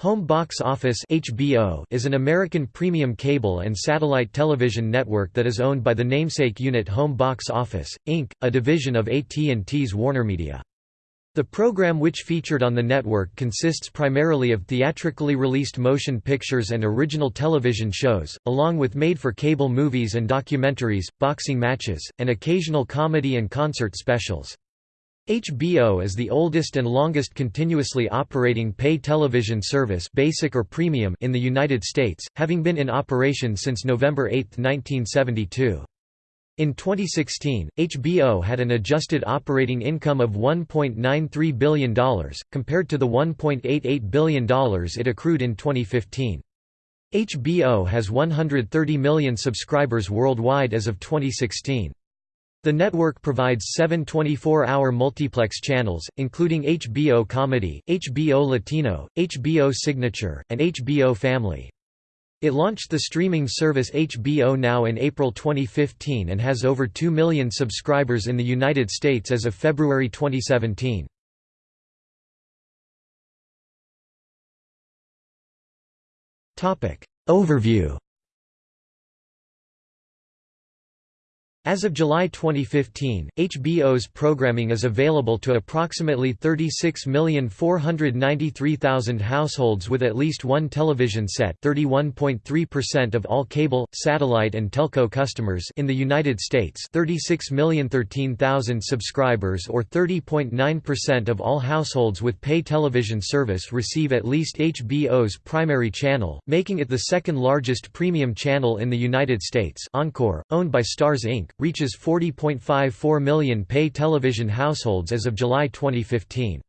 Home Box Office HBO is an American premium cable and satellite television network that is owned by the namesake unit Home Box Office, Inc., a division of AT&T's WarnerMedia. The program which featured on the network consists primarily of theatrically released motion pictures and original television shows, along with made-for-cable movies and documentaries, boxing matches, and occasional comedy and concert specials. HBO is the oldest and longest continuously operating pay television service basic or premium in the United States, having been in operation since November 8, 1972. In 2016, HBO had an adjusted operating income of $1.93 billion, compared to the $1.88 billion it accrued in 2015. HBO has 130 million subscribers worldwide as of 2016. The network provides seven 24-hour multiplex channels, including HBO Comedy, HBO Latino, HBO Signature, and HBO Family. It launched the streaming service HBO Now in April 2015 and has over 2 million subscribers in the United States as of February 2017. Overview As of July 2015, HBO's programming is available to approximately 36,493,000 households with at least one television set 31.3% of all cable, satellite and telco customers in the United States 36,013,000 subscribers or 30.9% of all households with pay television service receive at least HBO's primary channel, making it the second largest premium channel in the United States Encore, owned by Starz Inc reaches 40.54 million pay television households as of July 2015.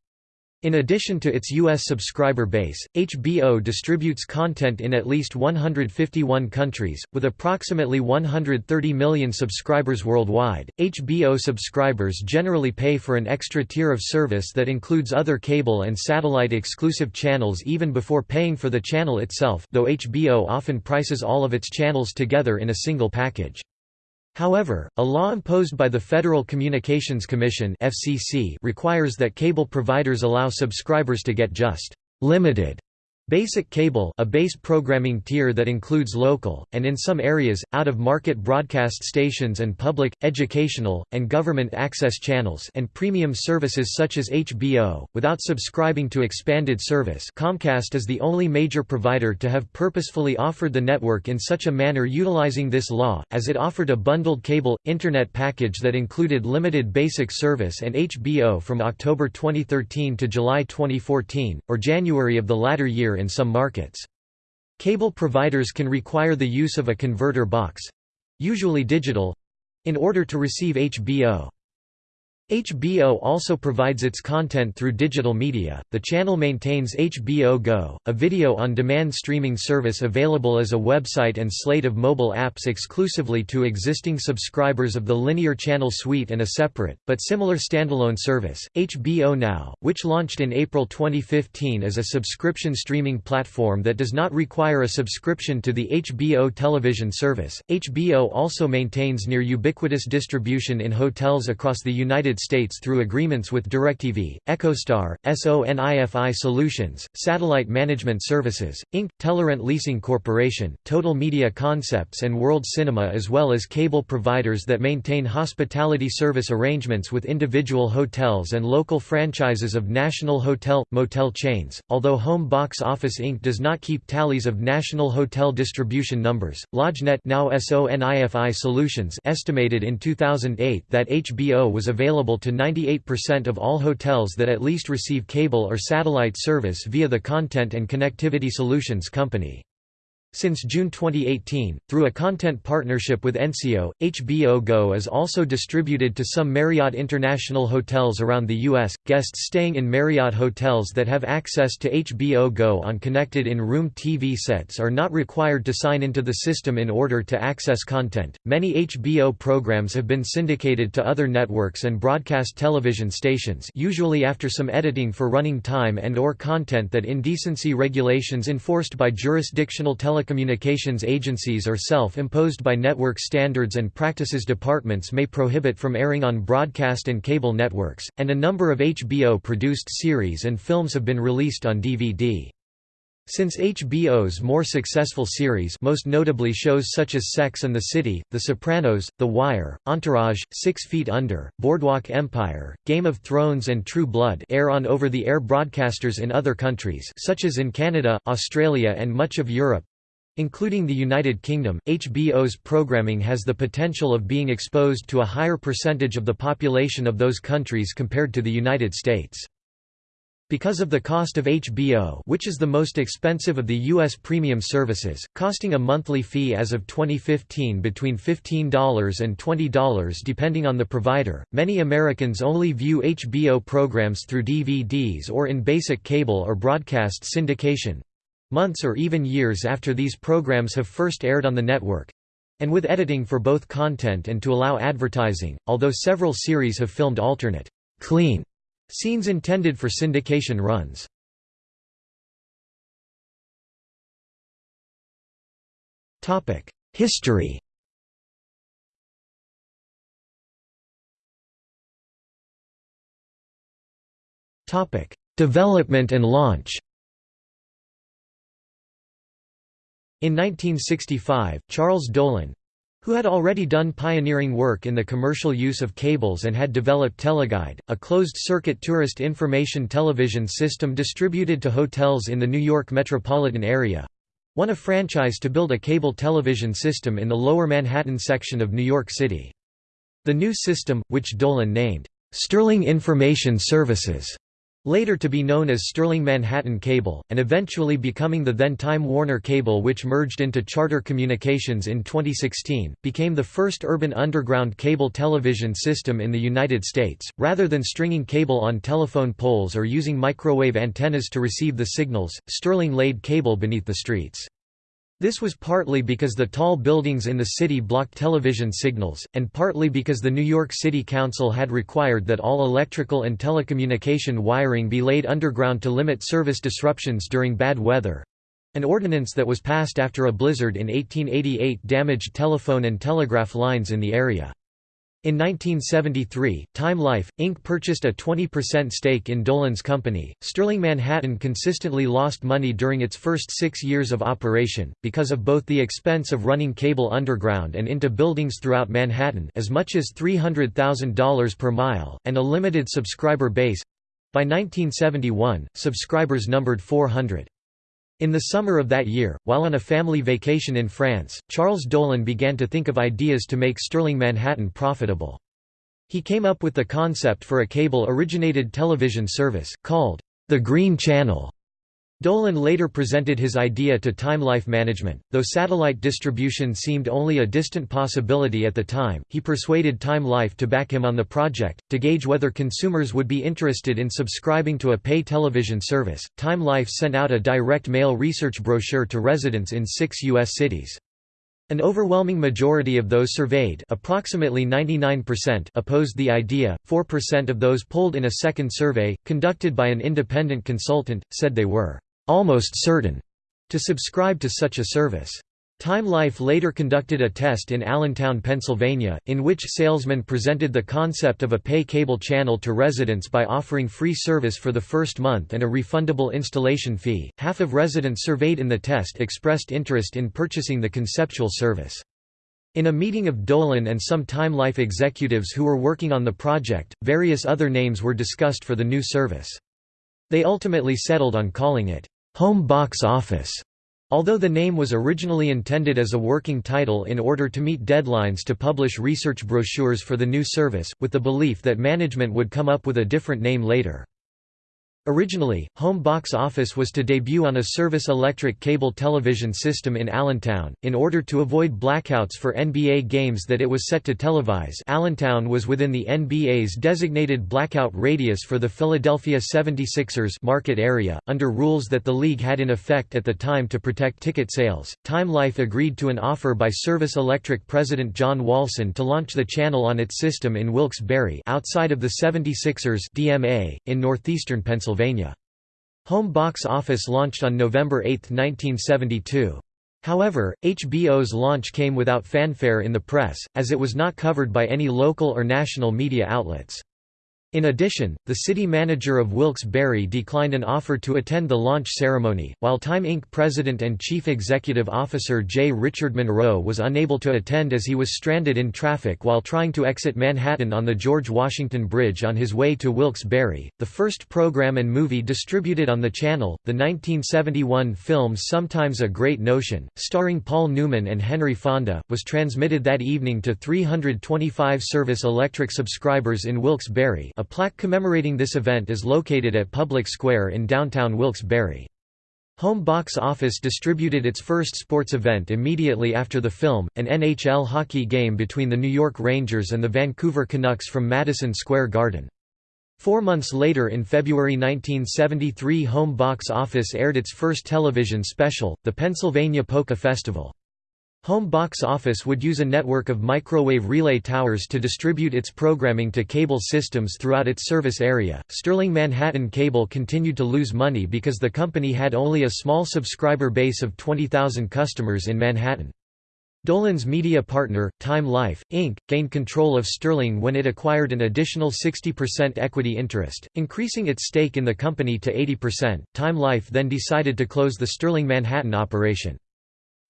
In addition to its U.S. subscriber base, HBO distributes content in at least 151 countries, with approximately 130 million subscribers worldwide. HBO subscribers generally pay for an extra tier of service that includes other cable and satellite exclusive channels even before paying for the channel itself, though HBO often prices all of its channels together in a single package. However, a law imposed by the Federal Communications Commission (FCC) requires that cable providers allow subscribers to get just limited Basic cable a base programming tier that includes local, and in some areas, out-of-market broadcast stations and public, educational, and government access channels and premium services such as HBO, without subscribing to expanded service. Comcast is the only major provider to have purposefully offered the network in such a manner utilizing this law, as it offered a bundled cable, internet package that included limited basic service and HBO from October 2013 to July 2014, or January of the latter year in some markets. Cable providers can require the use of a converter box—usually digital—in order to receive HBO. HBO also provides its content through digital media. The channel maintains HBO Go, a video on demand streaming service available as a website and slate of mobile apps exclusively to existing subscribers of the linear channel suite and a separate, but similar standalone service, HBO Now, which launched in April 2015 as a subscription streaming platform that does not require a subscription to the HBO television service. HBO also maintains near ubiquitous distribution in hotels across the United States through agreements with DirecTV, EchoStar, SONIFI Solutions, Satellite Management Services, Inc., Telerent Leasing Corporation, Total Media Concepts and World Cinema as well as cable providers that maintain hospitality service arrangements with individual hotels and local franchises of national hotel, motel chains. Although Home Box Office Inc. does not keep tallies of national hotel distribution numbers, LodgeNet now SONIFI Solutions estimated in 2008 that HBO was available available to 98% of all hotels that at least receive cable or satellite service via the Content and Connectivity Solutions Company. Since June 2018, through a content partnership with Enseo, HBO Go is also distributed to some Marriott International hotels around the U.S. Guests staying in Marriott hotels that have access to HBO Go on connected in-room TV sets are not required to sign into the system in order to access content. Many HBO programs have been syndicated to other networks and broadcast television stations, usually after some editing for running time and or content that indecency regulations enforced by jurisdictional television telecommunications agencies or self-imposed by network standards and practices departments may prohibit from airing on broadcast and cable networks, and a number of HBO-produced series and films have been released on DVD. Since HBO's more successful series most notably shows such as Sex and the City, The Sopranos, The Wire, Entourage, Six Feet Under, Boardwalk Empire, Game of Thrones and True Blood air on over-the-air broadcasters in other countries such as in Canada, Australia and much of Europe, Including the United Kingdom, HBO's programming has the potential of being exposed to a higher percentage of the population of those countries compared to the United States. Because of the cost of HBO which is the most expensive of the U.S. premium services, costing a monthly fee as of 2015 between $15 and $20 depending on the provider, many Americans only view HBO programs through DVDs or in basic cable or broadcast syndication months or even years after these programs have first aired on the network and with editing for both content and to allow advertising, although several series have filmed alternate clean Scenes intended for syndication runs. History Development and launch In 1965, Charles Dolan, who had already done pioneering work in the commercial use of cables and had developed Teleguide, a closed-circuit tourist information television system distributed to hotels in the New York metropolitan area, won a franchise to build a cable television system in the Lower Manhattan section of New York City. The new system, which Dolan named, "'Sterling Information Services' Later to be known as Sterling Manhattan Cable, and eventually becoming the then Time Warner Cable which merged into Charter Communications in 2016, became the first urban underground cable television system in the United States, rather than stringing cable on telephone poles or using microwave antennas to receive the signals, Sterling laid cable beneath the streets. This was partly because the tall buildings in the city blocked television signals, and partly because the New York City Council had required that all electrical and telecommunication wiring be laid underground to limit service disruptions during bad weather—an ordinance that was passed after a blizzard in 1888 damaged telephone and telegraph lines in the area. In 1973, Time Life, Inc. purchased a 20% stake in Dolan's company. Sterling Manhattan consistently lost money during its first six years of operation, because of both the expense of running cable underground and into buildings throughout Manhattan as much as $300,000 per mile, and a limited subscriber base. By 1971, subscribers numbered 400. In the summer of that year, while on a family vacation in France, Charles Dolan began to think of ideas to make Sterling Manhattan profitable. He came up with the concept for a cable-originated television service, called the Green Channel. Dolan later presented his idea to Time Life Management. Though satellite distribution seemed only a distant possibility at the time, he persuaded Time Life to back him on the project. To gauge whether consumers would be interested in subscribing to a pay television service, Time Life sent out a direct mail research brochure to residents in six U.S. cities. An overwhelming majority of those surveyed approximately 99% opposed the idea, 4% of those polled in a second survey, conducted by an independent consultant, said they were almost certain to subscribe to such a service. Time Life later conducted a test in Allentown, Pennsylvania, in which salesmen presented the concept of a pay cable channel to residents by offering free service for the first month and a refundable installation fee. Half of residents surveyed in the test expressed interest in purchasing the conceptual service. In a meeting of Dolan and some Time Life executives who were working on the project, various other names were discussed for the new service. They ultimately settled on calling it, "'Home Box Office' Although the name was originally intended as a working title in order to meet deadlines to publish research brochures for the new service, with the belief that management would come up with a different name later. Originally, Home Box Office was to debut on a service electric cable television system in Allentown, in order to avoid blackouts for NBA games that it was set to televise Allentown was within the NBA's designated blackout radius for the Philadelphia 76ers market area, under rules that the league had in effect at the time to protect ticket sales. Time Life agreed to an offer by Service Electric president John Walson to launch the channel on its system in Wilkes-Barre outside of the 76ers DMA, in northeastern Pennsylvania. Pennsylvania. Home Box Office launched on November 8, 1972. However, HBO's launch came without fanfare in the press, as it was not covered by any local or national media outlets. In addition, the city manager of Wilkes-Barre declined an offer to attend the launch ceremony, while Time Inc. president and chief executive officer J. Richard Munro was unable to attend as he was stranded in traffic while trying to exit Manhattan on the George Washington Bridge on his way to Wilkes-Barre. The first program and movie distributed on the channel, the 1971 film Sometimes a Great Notion, starring Paul Newman and Henry Fonda, was transmitted that evening to 325 service electric subscribers in Wilkes-Barre a plaque commemorating this event is located at Public Square in downtown Wilkes-Barre. Home Box Office distributed its first sports event immediately after the film, an NHL hockey game between the New York Rangers and the Vancouver Canucks from Madison Square Garden. Four months later in February 1973 Home Box Office aired its first television special, the Pennsylvania Polka Festival. Home Box Office would use a network of microwave relay towers to distribute its programming to cable systems throughout its service area. Sterling Manhattan Cable continued to lose money because the company had only a small subscriber base of 20,000 customers in Manhattan. Dolan's media partner, Time Life, Inc., gained control of Sterling when it acquired an additional 60% equity interest, increasing its stake in the company to 80%. Time Life then decided to close the Sterling Manhattan operation.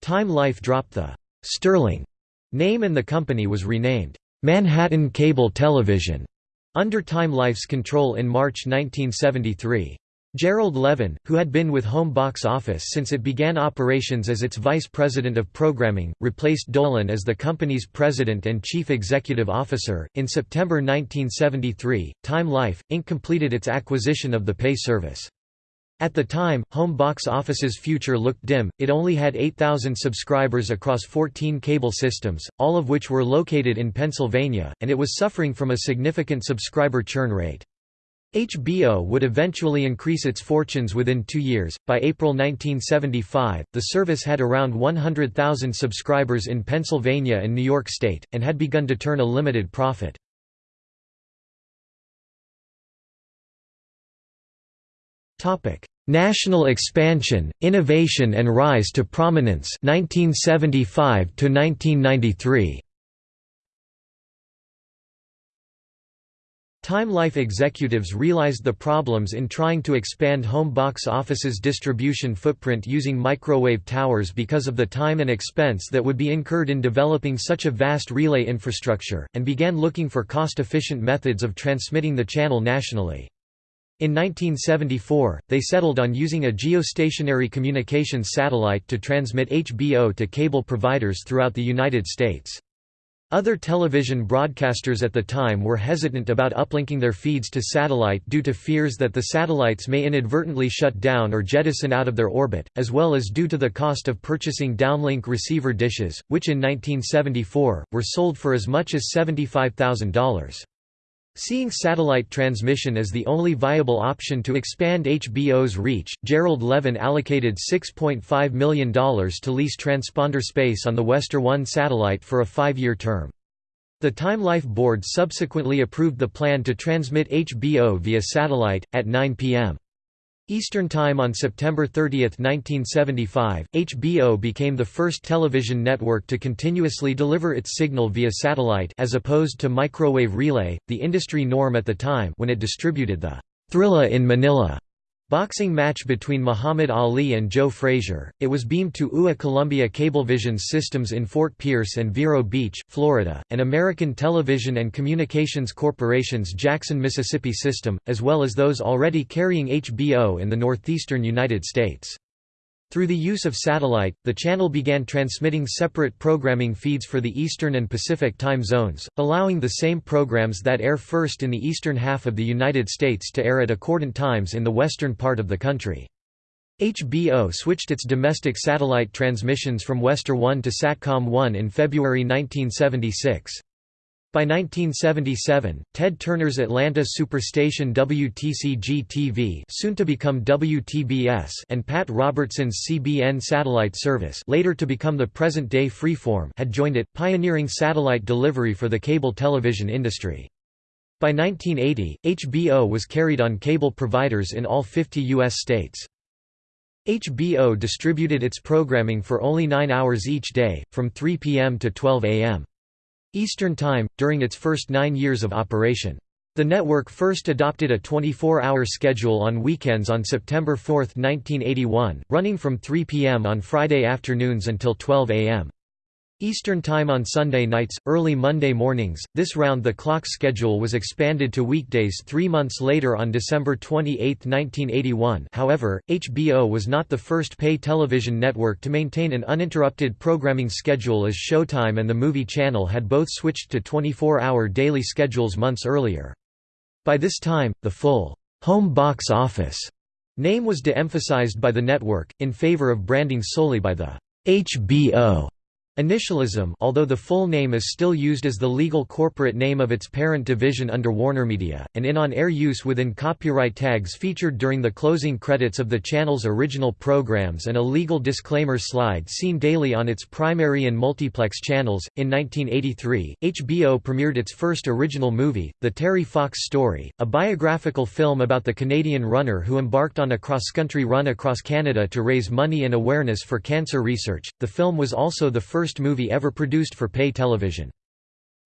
Time Life dropped the Sterling name and the company was renamed Manhattan Cable Television under Time Life's control in March 1973. Gerald Levin, who had been with Home Box Office since it began operations as its vice president of programming, replaced Dolan as the company's president and chief executive officer. In September 1973, Time Life, Inc. completed its acquisition of the pay service. At the time, Home Box Office's future looked dim, it only had 8,000 subscribers across 14 cable systems, all of which were located in Pennsylvania, and it was suffering from a significant subscriber churn rate. HBO would eventually increase its fortunes within two years. By April 1975, the service had around 100,000 subscribers in Pennsylvania and New York State, and had begun to turn a limited profit. National expansion, innovation and rise to prominence 1975 to 1993. Time Life executives realized the problems in trying to expand home box office's distribution footprint using microwave towers because of the time and expense that would be incurred in developing such a vast relay infrastructure, and began looking for cost-efficient methods of transmitting the channel nationally. In 1974, they settled on using a geostationary communications satellite to transmit HBO to cable providers throughout the United States. Other television broadcasters at the time were hesitant about uplinking their feeds to satellite due to fears that the satellites may inadvertently shut down or jettison out of their orbit, as well as due to the cost of purchasing downlink receiver dishes, which in 1974, were sold for as much as $75,000. Seeing satellite transmission as the only viable option to expand HBO's reach, Gerald Levin allocated $6.5 million to lease transponder space on the Westar 1 satellite for a five-year term. The Time Life board subsequently approved the plan to transmit HBO via satellite, at 9 p.m. Eastern Time on September 30, 1975, HBO became the first television network to continuously deliver its signal via satellite as opposed to microwave relay, the industry norm at the time when it distributed the Thrilla in Manila boxing match between Muhammad Ali and Joe Frazier. It was beamed to UA Columbia Cablevision's systems in Fort Pierce and Vero Beach, Florida, and American Television and Communications Corporation's Jackson, Mississippi system, as well as those already carrying HBO in the northeastern United States. Through the use of satellite, the channel began transmitting separate programming feeds for the Eastern and Pacific time zones, allowing the same programs that air first in the eastern half of the United States to air at accordant times in the western part of the country. HBO switched its domestic satellite transmissions from Westar 1 to Satcom 1 in February 1976. By 1977, Ted Turner's Atlanta superstation WTCG-TV soon to become WTBS and Pat Robertson's CBN satellite service later to become the present-day Freeform had joined it, pioneering satellite delivery for the cable television industry. By 1980, HBO was carried on cable providers in all 50 U.S. states. HBO distributed its programming for only nine hours each day, from 3 p.m. to 12 a.m. Eastern Time, during its first nine years of operation. The network first adopted a 24-hour schedule on weekends on September 4, 1981, running from 3 p.m. on Friday afternoons until 12 a.m. Eastern Time on Sunday nights, early Monday mornings. This round-the-clock schedule was expanded to weekdays three months later on December 28, 1981 however, HBO was not the first pay television network to maintain an uninterrupted programming schedule as Showtime and the Movie Channel had both switched to 24-hour daily schedules months earlier. By this time, the full home box office name was de-emphasized by the network, in favor of branding solely by the HBO Initialism although the full name is still used as the legal corporate name of its parent division under WarnerMedia, and in on-air use within copyright tags featured during the closing credits of the channel's original programs and a legal disclaimer slide seen daily on its primary and multiplex channels. In 1983, HBO premiered its first original movie, The Terry Fox Story, a biographical film about the Canadian runner who embarked on a cross-country run across Canada to raise money and awareness for cancer research. The film was also the first first movie ever produced for pay television.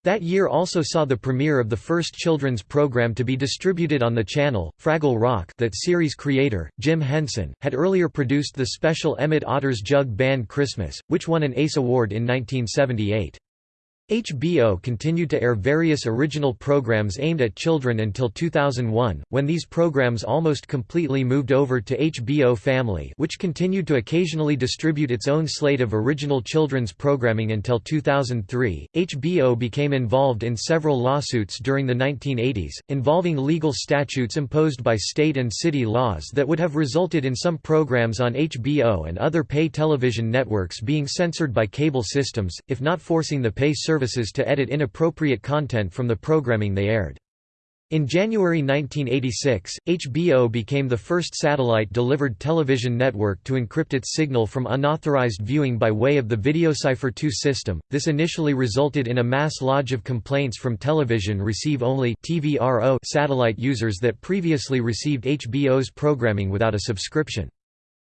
That year also saw the premiere of the first children's program to be distributed on the channel, Fraggle Rock that series creator, Jim Henson, had earlier produced the special Emmet Otter's Jug Band Christmas, which won an ACE Award in 1978. HBO continued to air various original programs aimed at children until 2001, when these programs almost completely moved over to HBO Family which continued to occasionally distribute its own slate of original children's programming until 2003. HBO became involved in several lawsuits during the 1980s, involving legal statutes imposed by state and city laws that would have resulted in some programs on HBO and other pay television networks being censored by cable systems, if not forcing the pay service services to edit inappropriate content from the programming they aired. In January 1986, HBO became the first satellite-delivered television network to encrypt its signal from unauthorized viewing by way of the VideoCipher 2 system. This initially resulted in a mass lodge of complaints from television receive-only satellite users that previously received HBO's programming without a subscription.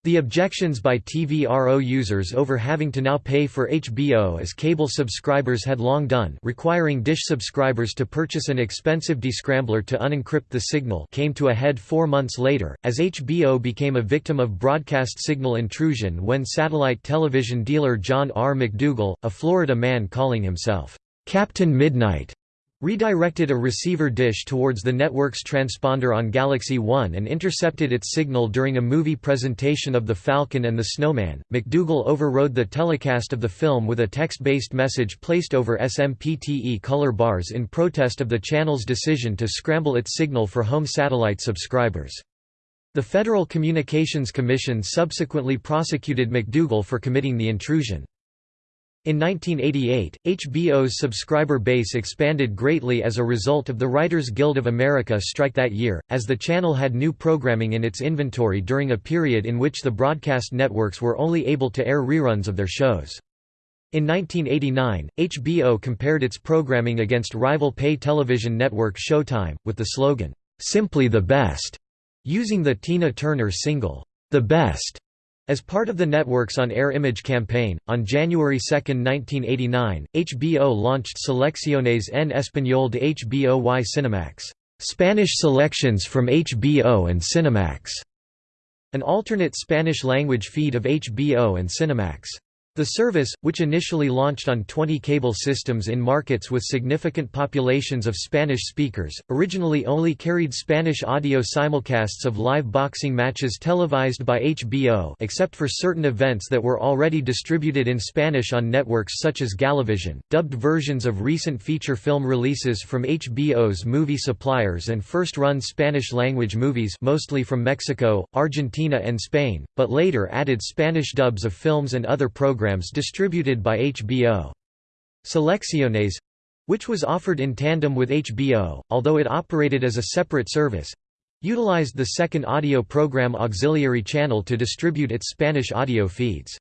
The objections by TVRO users over having to now pay for HBO as cable subscribers had long done requiring Dish subscribers to purchase an expensive descrambler to unencrypt the signal came to a head four months later, as HBO became a victim of broadcast signal intrusion when satellite television dealer John R. MacDougall, a Florida man calling himself, "'Captain Midnight' redirected a receiver dish towards the network's transponder on Galaxy 1 and intercepted its signal during a movie presentation of The Falcon and the Snowman. MacDougall overrode the telecast of the film with a text-based message placed over SMPTE color bars in protest of the channel's decision to scramble its signal for home satellite subscribers. The Federal Communications Commission subsequently prosecuted MacDougall for committing the intrusion. In 1988, HBO's subscriber base expanded greatly as a result of the Writers Guild of America strike that year, as the channel had new programming in its inventory during a period in which the broadcast networks were only able to air reruns of their shows. In 1989, HBO compared its programming against rival pay television network Showtime, with the slogan, "'Simply the Best'", using the Tina Turner single, "'The Best' As part of the network's on-air image campaign, on January 2, 1989, HBO launched Selecciones en Español de HBO y Cinemax Spanish selections from HBO and Cinemax, an alternate Spanish-language feed of HBO and Cinemax. The service, which initially launched on 20 cable systems in markets with significant populations of Spanish speakers, originally only carried Spanish audio simulcasts of live boxing matches televised by HBO except for certain events that were already distributed in Spanish on networks such as Galavision, dubbed versions of recent feature film releases from HBO's movie suppliers and first-run Spanish-language movies mostly from Mexico, Argentina and Spain, but later added Spanish dubs of films and other programs programs distributed by HBO. Selecciones which was offered in tandem with HBO, although it operated as a separate service utilized the second audio program auxiliary channel to distribute its Spanish audio feeds.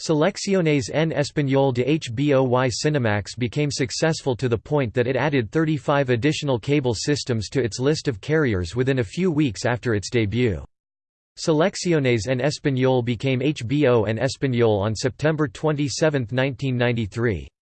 Selecciones en Español de HBO y Cinemax became successful to the point that it added 35 additional cable systems to its list of carriers within a few weeks after its debut. Selecciones en Español became HBO en Español on September 27, 1993.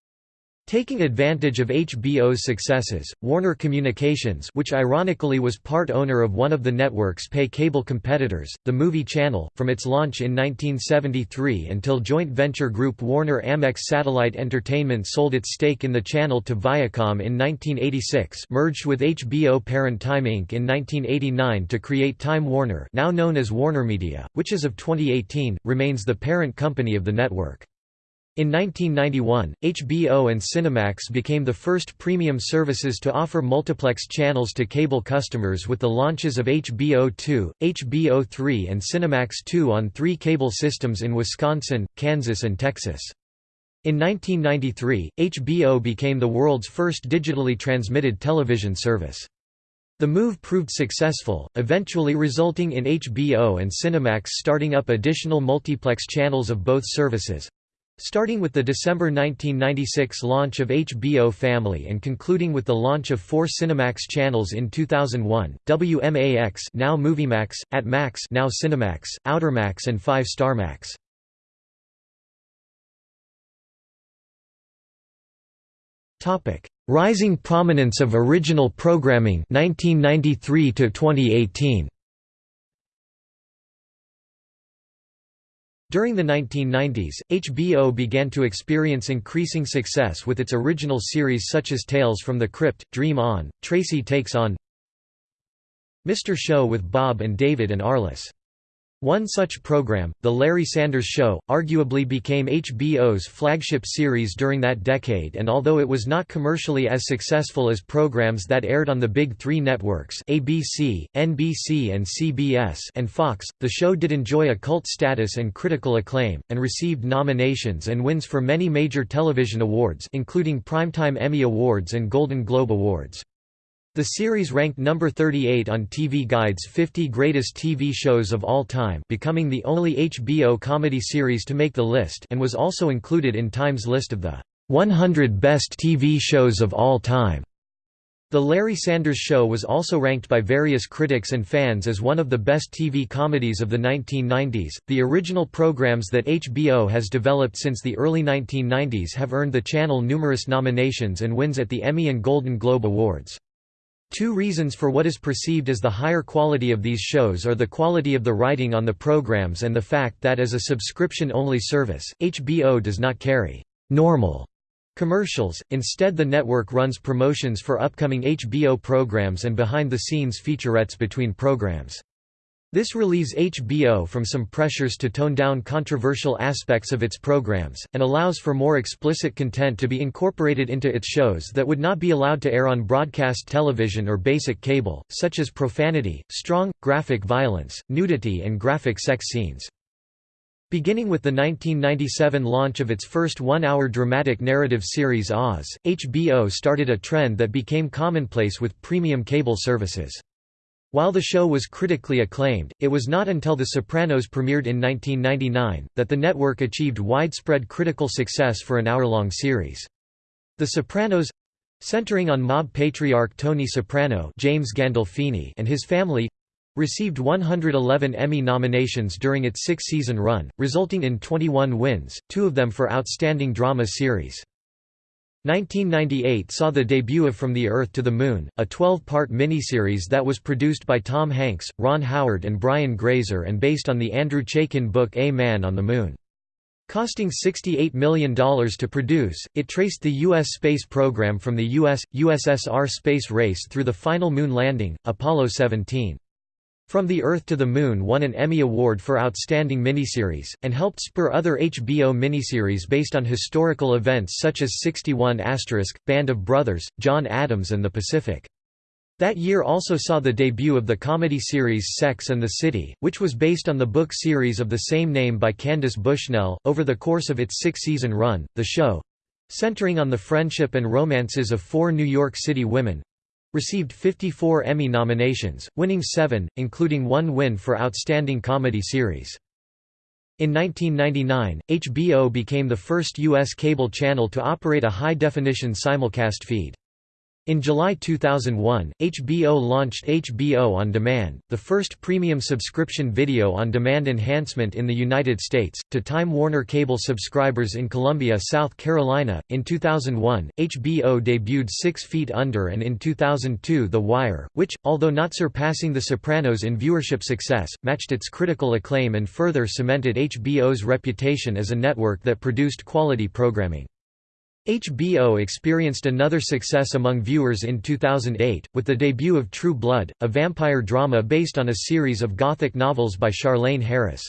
Taking advantage of HBO's successes, Warner Communications which ironically was part owner of one of the network's pay cable competitors, the Movie Channel, from its launch in 1973 until joint venture group Warner Amex Satellite Entertainment sold its stake in the channel to Viacom in 1986 merged with HBO parent Time Inc. in 1989 to create Time Warner now known as WarnerMedia, which as of 2018, remains the parent company of the network. In 1991, HBO and Cinemax became the first premium services to offer multiplex channels to cable customers with the launches of HBO 2, HBO 3 and Cinemax 2 on three cable systems in Wisconsin, Kansas and Texas. In 1993, HBO became the world's first digitally transmitted television service. The move proved successful, eventually resulting in HBO and Cinemax starting up additional multiplex channels of both services, Starting with the December 1996 launch of HBO Family and concluding with the launch of four Cinemax channels in 2001, WMAX now MovieMax, at Max now Cinemax, Outermax and 5 Star Max. Topic: Rising prominence of original programming 1993 to 2018. During the 1990s, HBO began to experience increasing success with its original series such as Tales from the Crypt, Dream On, Tracy Takes On, Mr. Show with Bob and David and Arliss. One such program, The Larry Sanders Show, arguably became HBO's flagship series during that decade and although it was not commercially as successful as programs that aired on the Big Three networks ABC, NBC and CBS and Fox, the show did enjoy a cult status and critical acclaim, and received nominations and wins for many major television awards including Primetime Emmy Awards and Golden Globe Awards. The series ranked number 38 on TV Guide's 50 Greatest TV Shows of All Time becoming the only HBO comedy series to make the list and was also included in Time's list of the 100 Best TV Shows of All Time. The Larry Sanders Show was also ranked by various critics and fans as one of the best TV comedies of the 1990s. The original programs that HBO has developed since the early 1990s have earned the channel numerous nominations and wins at the Emmy and Golden Globe Awards. Two reasons for what is perceived as the higher quality of these shows are the quality of the writing on the programs and the fact that as a subscription-only service, HBO does not carry «normal» commercials, instead the network runs promotions for upcoming HBO programs and behind-the-scenes featurettes between programs. This relieves HBO from some pressures to tone down controversial aspects of its programs, and allows for more explicit content to be incorporated into its shows that would not be allowed to air on broadcast television or basic cable, such as profanity, strong, graphic violence, nudity and graphic sex scenes. Beginning with the 1997 launch of its first one-hour dramatic narrative series Oz, HBO started a trend that became commonplace with premium cable services. While the show was critically acclaimed, it was not until The Sopranos premiered in 1999, that the network achieved widespread critical success for an hour-long series. The Sopranos centering on mob patriarch Tony Soprano James Gandolfini and his family received 111 Emmy nominations during its six-season run, resulting in 21 wins, two of them for Outstanding Drama Series. 1998 saw the debut of From the Earth to the Moon, a 12-part miniseries that was produced by Tom Hanks, Ron Howard and Brian Grazer and based on the Andrew Chaikin book A Man on the Moon. Costing $68 million to produce, it traced the U.S. space program from the U.S. USSR space race through the final moon landing, Apollo 17. From the Earth to the Moon won an Emmy Award for Outstanding Miniseries, and helped spur other HBO miniseries based on historical events such as 61 Band of Brothers, John Adams and the Pacific. That year also saw the debut of the comedy series Sex and the City, which was based on the book series of the same name by Candace Bushnell. Over the course of its six season run, the show centering on the friendship and romances of four New York City women received 54 Emmy nominations, winning seven, including one win for Outstanding Comedy Series. In 1999, HBO became the first U.S. cable channel to operate a high-definition simulcast feed. In July 2001, HBO launched HBO On Demand, the first premium subscription video-on-demand enhancement in the United States, to Time Warner Cable subscribers in Columbia, South Carolina. In 2001, HBO debuted Six Feet Under and in 2002 The Wire, which, although not surpassing The Sopranos in viewership success, matched its critical acclaim and further cemented HBO's reputation as a network that produced quality programming. HBO experienced another success among viewers in 2008, with the debut of True Blood, a vampire drama based on a series of Gothic novels by Charlaine Harris.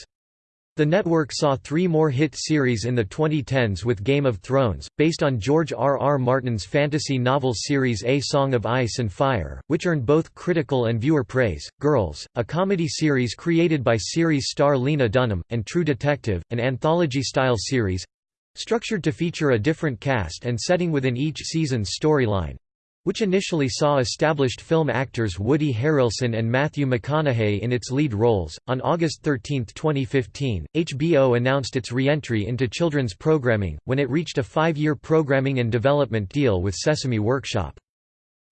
The network saw three more hit series in the 2010s with Game of Thrones, based on George R. R. Martin's fantasy novel series A Song of Ice and Fire, which earned both critical and viewer praise, Girls, a comedy series created by series star Lena Dunham, and True Detective, an anthology-style series, Structured to feature a different cast and setting within each season's storyline which initially saw established film actors Woody Harrelson and Matthew McConaughey in its lead roles. On August 13, 2015, HBO announced its re-entry into children's programming, when it reached a five-year programming and development deal with Sesame Workshop.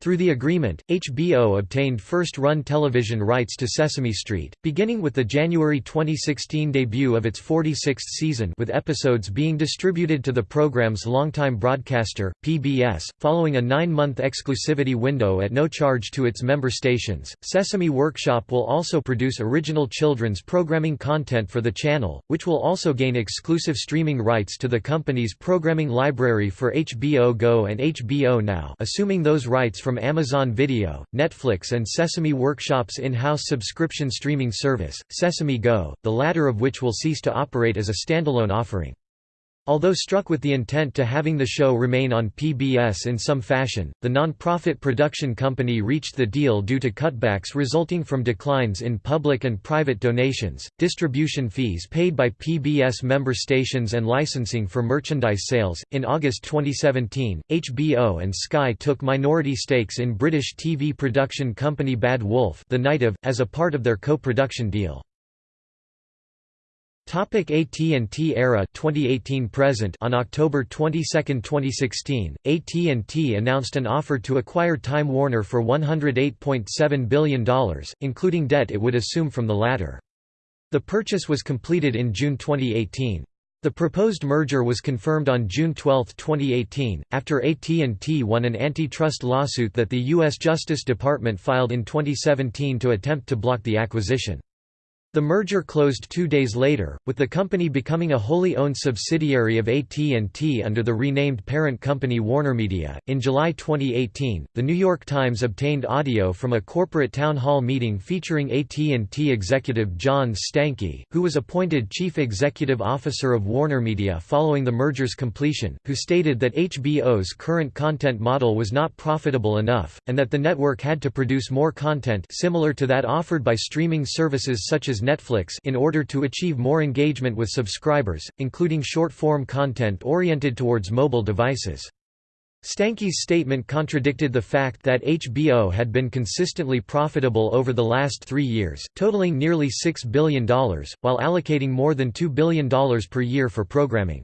Through the agreement, HBO obtained first-run television rights to Sesame Street, beginning with the January 2016 debut of its 46th season with episodes being distributed to the program's longtime broadcaster, PBS, following a nine-month exclusivity window at no charge to its member stations. Sesame Workshop will also produce original children's programming content for the channel, which will also gain exclusive streaming rights to the company's programming library for HBO Go and HBO Now assuming those rights from Amazon Video, Netflix and Sesame Workshop's in-house subscription streaming service, Sesame Go, the latter of which will cease to operate as a standalone offering. Although struck with the intent to having the show remain on PBS in some fashion, the non-profit production company reached the deal due to cutbacks resulting from declines in public and private donations, distribution fees paid by PBS member stations and licensing for merchandise sales. In August 2017, HBO and Sky took minority stakes in British TV production company Bad Wolf, The Night of, as a part of their co-production deal. Topic AT&T era 2018 present On October 22, 2016, AT&T announced an offer to acquire Time Warner for $108.7 billion, including debt it would assume from the latter. The purchase was completed in June 2018. The proposed merger was confirmed on June 12, 2018, after AT&T won an antitrust lawsuit that the U.S. Justice Department filed in 2017 to attempt to block the acquisition. The merger closed two days later, with the company becoming a wholly owned subsidiary of AT&T under the renamed parent company WarnerMedia. In July 2018, The New York Times obtained audio from a corporate town hall meeting featuring AT&T executive John Stankey, who was appointed chief executive officer of WarnerMedia following the merger's completion, who stated that HBO's current content model was not profitable enough, and that the network had to produce more content similar to that offered by streaming services such as Netflix in order to achieve more engagement with subscribers, including short-form content oriented towards mobile devices. Stankey's statement contradicted the fact that HBO had been consistently profitable over the last three years, totaling nearly $6 billion, while allocating more than $2 billion per year for programming.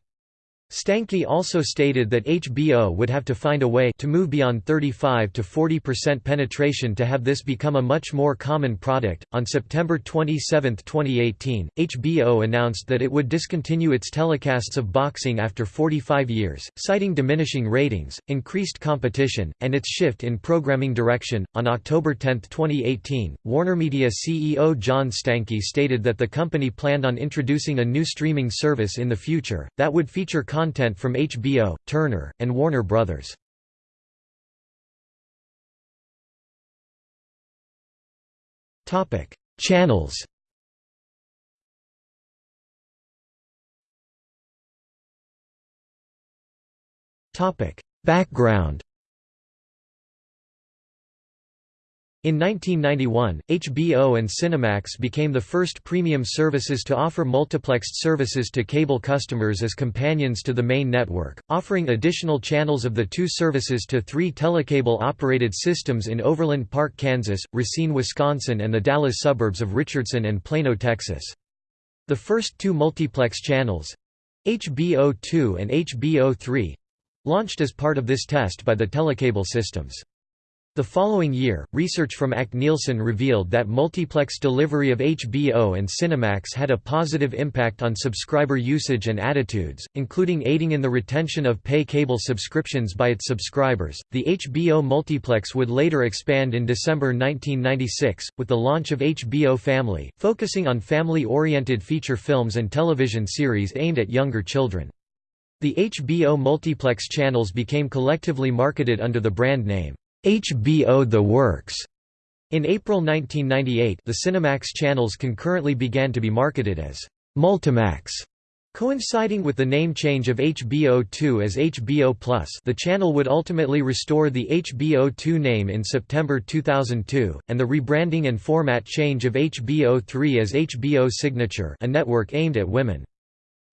Stankey also stated that HBO would have to find a way to move beyond 35 to 40% penetration to have this become a much more common product. On September 27, 2018, HBO announced that it would discontinue its telecasts of boxing after 45 years, citing diminishing ratings, increased competition, and its shift in programming direction. On October 10, 2018, WarnerMedia CEO John Stankey stated that the company planned on introducing a new streaming service in the future that would feature content from HBO, Turner, and Warner Bros. Channels Background In 1991, HBO and Cinemax became the first premium services to offer multiplexed services to cable customers as companions to the main network, offering additional channels of the two services to three telecable-operated systems in Overland Park, Kansas, Racine, Wisconsin and the Dallas suburbs of Richardson and Plano, Texas. The first two multiplex channels—HBO2 and HBO3—launched as part of this test by the telecable systems. The following year, research from ACT Nielsen revealed that multiplex delivery of HBO and Cinemax had a positive impact on subscriber usage and attitudes, including aiding in the retention of pay cable subscriptions by its subscribers. The HBO multiplex would later expand in December 1996, with the launch of HBO Family, focusing on family oriented feature films and television series aimed at younger children. The HBO multiplex channels became collectively marketed under the brand name. HBO The Works. In April 1998 the Cinemax channels concurrently began to be marketed as Multimax. Coinciding with the name change of HBO2 as HBO Plus the channel would ultimately restore the HBO2 name in September 2002, and the rebranding and format change of HBO3 as HBO Signature a network aimed at women.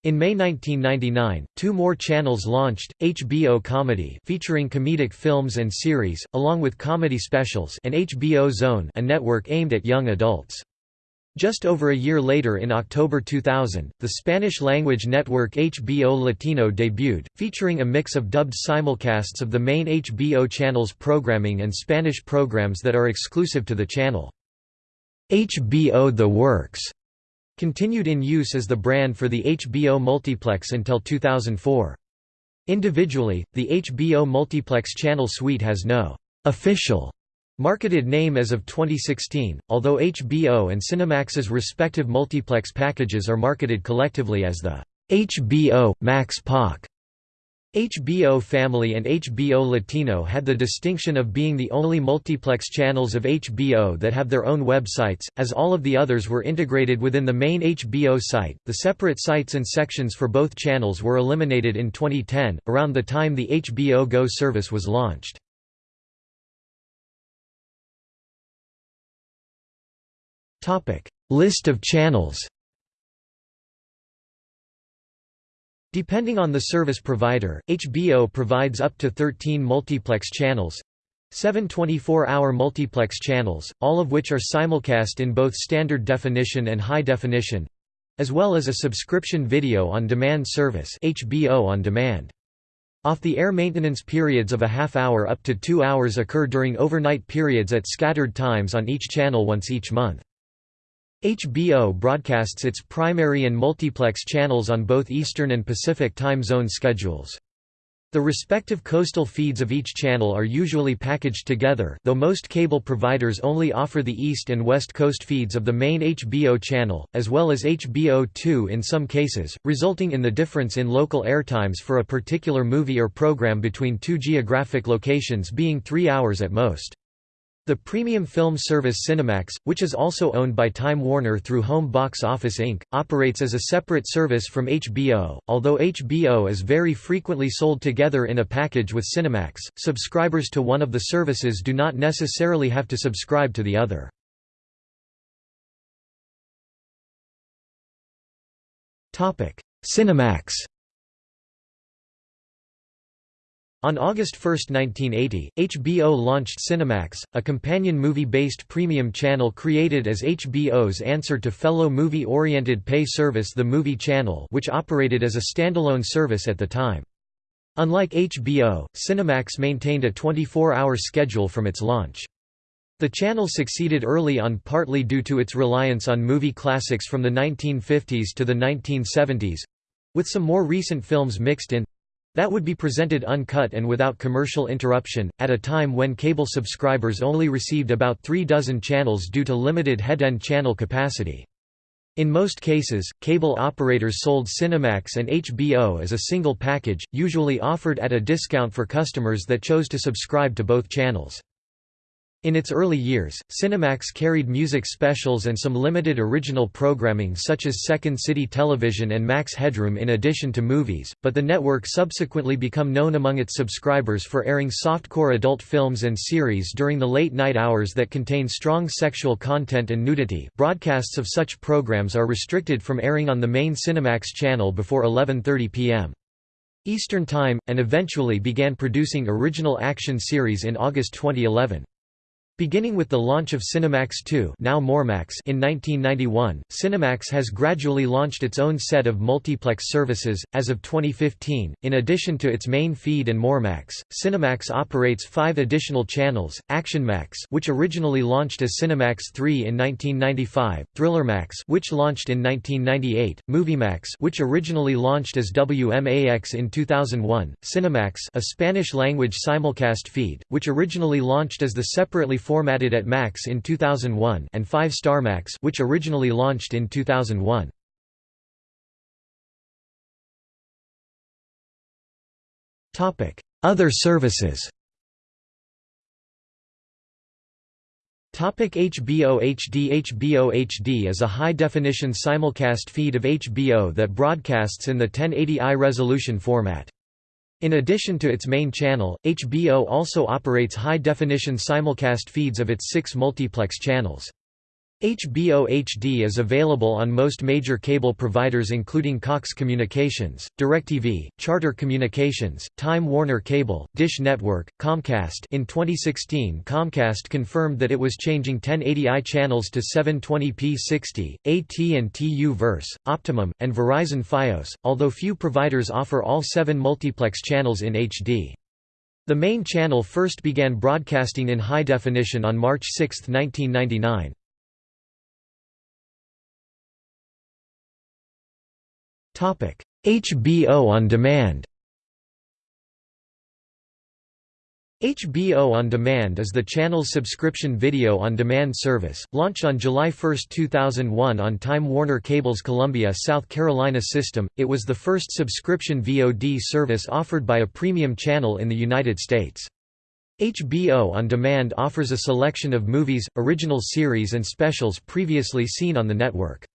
In May 1999, two more channels launched, HBO Comedy featuring comedic films and series, along with comedy specials and HBO Zone a network aimed at young adults. Just over a year later in October 2000, the Spanish-language network HBO Latino debuted, featuring a mix of dubbed simulcasts of the main HBO channel's programming and Spanish programs that are exclusive to the channel. HBO The Works continued in use as the brand for the HBO Multiplex until 2004. Individually, the HBO Multiplex channel suite has no official marketed name as of 2016, although HBO and Cinemax's respective multiplex packages are marketed collectively as the HBO Max POC. HBO Family and HBO Latino had the distinction of being the only multiplex channels of HBO that have their own websites, as all of the others were integrated within the main HBO site. The separate sites and sections for both channels were eliminated in 2010, around the time the HBO Go service was launched. List of channels Depending on the service provider, HBO provides up to 13 multiplex channels, Seven 24-hour multiplex channels, all of which are simulcast in both standard definition and high definition, as well as a subscription video on demand service HBO on demand. Off-the-air maintenance periods of a half hour up to two hours occur during overnight periods at scattered times on each channel once each month. HBO broadcasts its primary and multiplex channels on both Eastern and Pacific time zone schedules. The respective coastal feeds of each channel are usually packaged together, though most cable providers only offer the East and West Coast feeds of the main HBO channel, as well as HBO2 in some cases, resulting in the difference in local airtimes for a particular movie or program between two geographic locations being three hours at most. The premium film service Cinemax, which is also owned by Time Warner through Home Box Office Inc., operates as a separate service from HBO. Although HBO is very frequently sold together in a package with Cinemax, subscribers to one of the services do not necessarily have to subscribe to the other. Cinemax On August 1, 1980, HBO launched Cinemax, a companion movie-based premium channel created as HBO's answer to fellow movie-oriented pay service The Movie Channel which operated as a standalone service at the time. Unlike HBO, Cinemax maintained a 24-hour schedule from its launch. The channel succeeded early on partly due to its reliance on movie classics from the 1950s to the 1970s—with some more recent films mixed in, that would be presented uncut and without commercial interruption, at a time when cable subscribers only received about three dozen channels due to limited head-end channel capacity. In most cases, cable operators sold Cinemax and HBO as a single package, usually offered at a discount for customers that chose to subscribe to both channels. In its early years, Cinemax carried music specials and some limited original programming such as Second City Television and Max Headroom in addition to movies, but the network subsequently became known among its subscribers for airing softcore adult films and series during the late night hours that contain strong sexual content and nudity broadcasts of such programs are restricted from airing on the main Cinemax channel before 11.30 p.m. Eastern Time, and eventually began producing original action series in August 2011. Beginning with the launch of Cinemax 2 now in 1991, Cinemax has gradually launched its own set of multiplex services. As of 2015, in addition to its main feed and MoreMax, Cinemax operates five additional channels, ActionMax which originally launched as Cinemax 3 in 1995, ThrillerMax which launched in 1998, MovieMax which originally launched as WMAX in 2001, Cinemax a Spanish-language simulcast feed, which originally launched as the separately formatted at Max in 2001 and 5 Star Max which originally launched in 2001. Topic: Other services. Topic HBO HD HBO HD is a high-definition simulcast feed of HBO that broadcasts in the 1080i resolution format. In addition to its main channel, HBO also operates high-definition simulcast feeds of its six multiplex channels. HBO HD is available on most major cable providers including Cox Communications, DirecTV, Charter Communications, Time Warner Cable, Dish Network, Comcast in 2016 Comcast confirmed that it was changing 1080i channels to 720p 60, AT&T U-verse, Optimum, and Verizon Fios, although few providers offer all seven multiplex channels in HD. The main channel first began broadcasting in high definition on March 6, 1999. HBO on demand HBO On Demand is the channel's subscription video on demand service, launched on July 1, 2001 on Time Warner Cable's Columbia, South Carolina system. It was the first subscription VOD service offered by a premium channel in the United States. HBO On Demand offers a selection of movies, original series and specials previously seen on the network.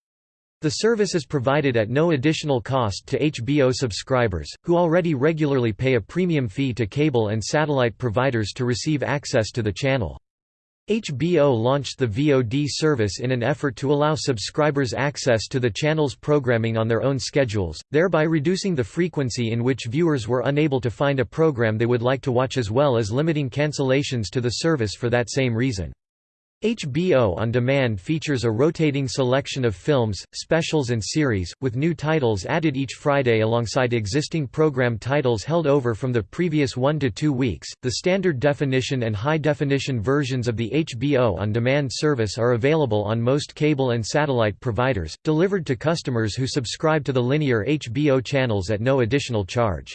The service is provided at no additional cost to HBO subscribers, who already regularly pay a premium fee to cable and satellite providers to receive access to the channel. HBO launched the VOD service in an effort to allow subscribers access to the channel's programming on their own schedules, thereby reducing the frequency in which viewers were unable to find a program they would like to watch as well as limiting cancellations to the service for that same reason. HBO On Demand features a rotating selection of films, specials and series, with new titles added each Friday alongside existing program titles held over from the previous one to two weeks. The standard definition and high definition versions of the HBO On Demand service are available on most cable and satellite providers, delivered to customers who subscribe to the linear HBO channels at no additional charge.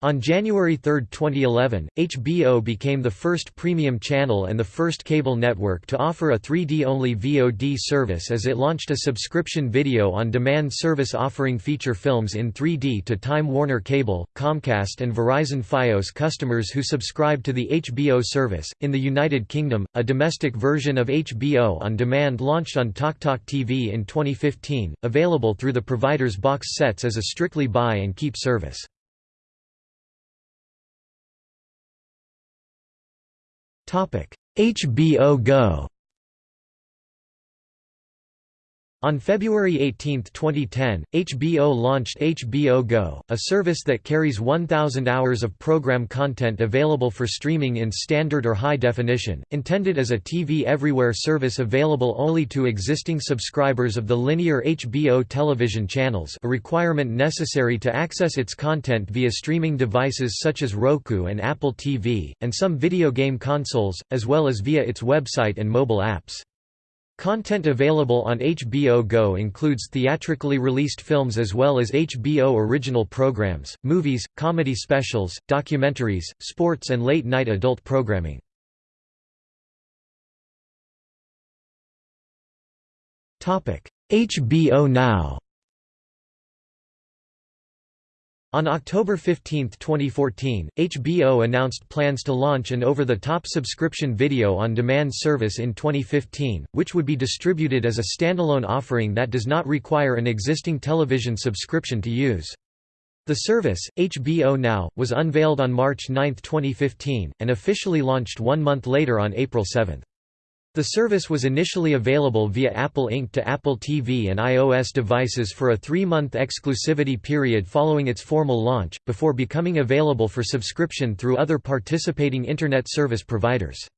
On January 3, 2011, HBO became the first premium channel and the first cable network to offer a 3D-only VOD service as it launched a subscription video-on-demand service offering feature films in 3D to Time Warner Cable, Comcast and Verizon Fios customers who subscribe to the HBO service. In the United Kingdom, a domestic version of HBO on demand launched on TalkTalk TV in 2015, available through the provider's box sets as a strictly buy and keep service. HBO Go On February 18, 2010, HBO launched HBO Go, a service that carries 1,000 hours of program content available for streaming in standard or high definition, intended as a TV Everywhere service available only to existing subscribers of the linear HBO television channels a requirement necessary to access its content via streaming devices such as Roku and Apple TV, and some video game consoles, as well as via its website and mobile apps. Content available on HBO Go includes theatrically released films as well as HBO original programs, movies, comedy specials, documentaries, sports and late-night adult programming. HBO Now On October 15, 2014, HBO announced plans to launch an over-the-top subscription video-on-demand service in 2015, which would be distributed as a standalone offering that does not require an existing television subscription to use. The service, HBO Now, was unveiled on March 9, 2015, and officially launched one month later on April 7. The service was initially available via Apple Inc. to Apple TV and iOS devices for a three-month exclusivity period following its formal launch, before becoming available for subscription through other participating Internet service providers.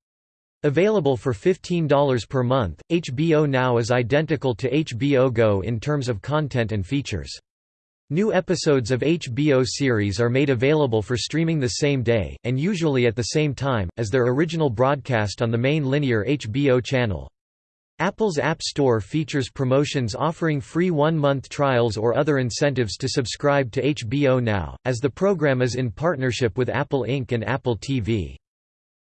Available for $15 per month, HBO Now is identical to HBO Go in terms of content and features. New episodes of HBO series are made available for streaming the same day, and usually at the same time, as their original broadcast on the main linear HBO channel. Apple's App Store features promotions offering free one-month trials or other incentives to subscribe to HBO Now, as the program is in partnership with Apple Inc. and Apple TV.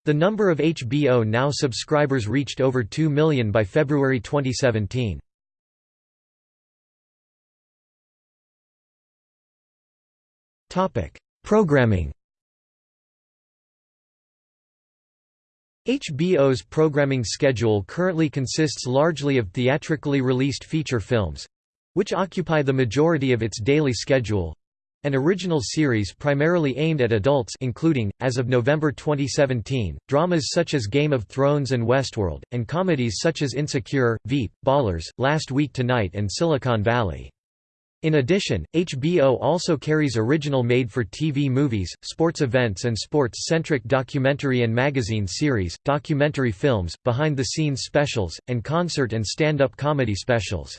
The number of HBO Now subscribers reached over 2 million by February 2017. Programming HBO's programming schedule currently consists largely of theatrically released feature films—which occupy the majority of its daily schedule, an original series primarily aimed at adults including, as of November 2017, dramas such as Game of Thrones and Westworld, and comedies such as Insecure, Veep, Ballers, Last Week Tonight and Silicon Valley. In addition, HBO also carries original made-for-TV movies, sports events and sports-centric documentary and magazine series, documentary films, behind-the-scenes specials, and concert and stand-up comedy specials.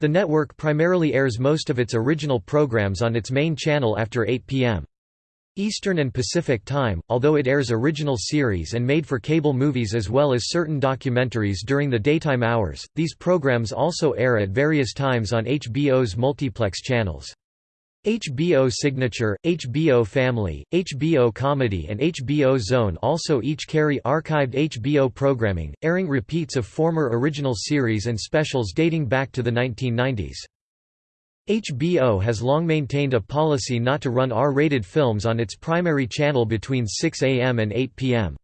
The network primarily airs most of its original programs on its main channel after 8 p.m. Eastern and Pacific Time, although it airs original series and made-for-cable movies as well as certain documentaries during the daytime hours, these programs also air at various times on HBO's multiplex channels. HBO Signature, HBO Family, HBO Comedy and HBO Zone also each carry archived HBO programming, airing repeats of former original series and specials dating back to the 1990s. HBO has long maintained a policy not to run R-rated films on its primary channel between 6 a.m. and 8 p.m.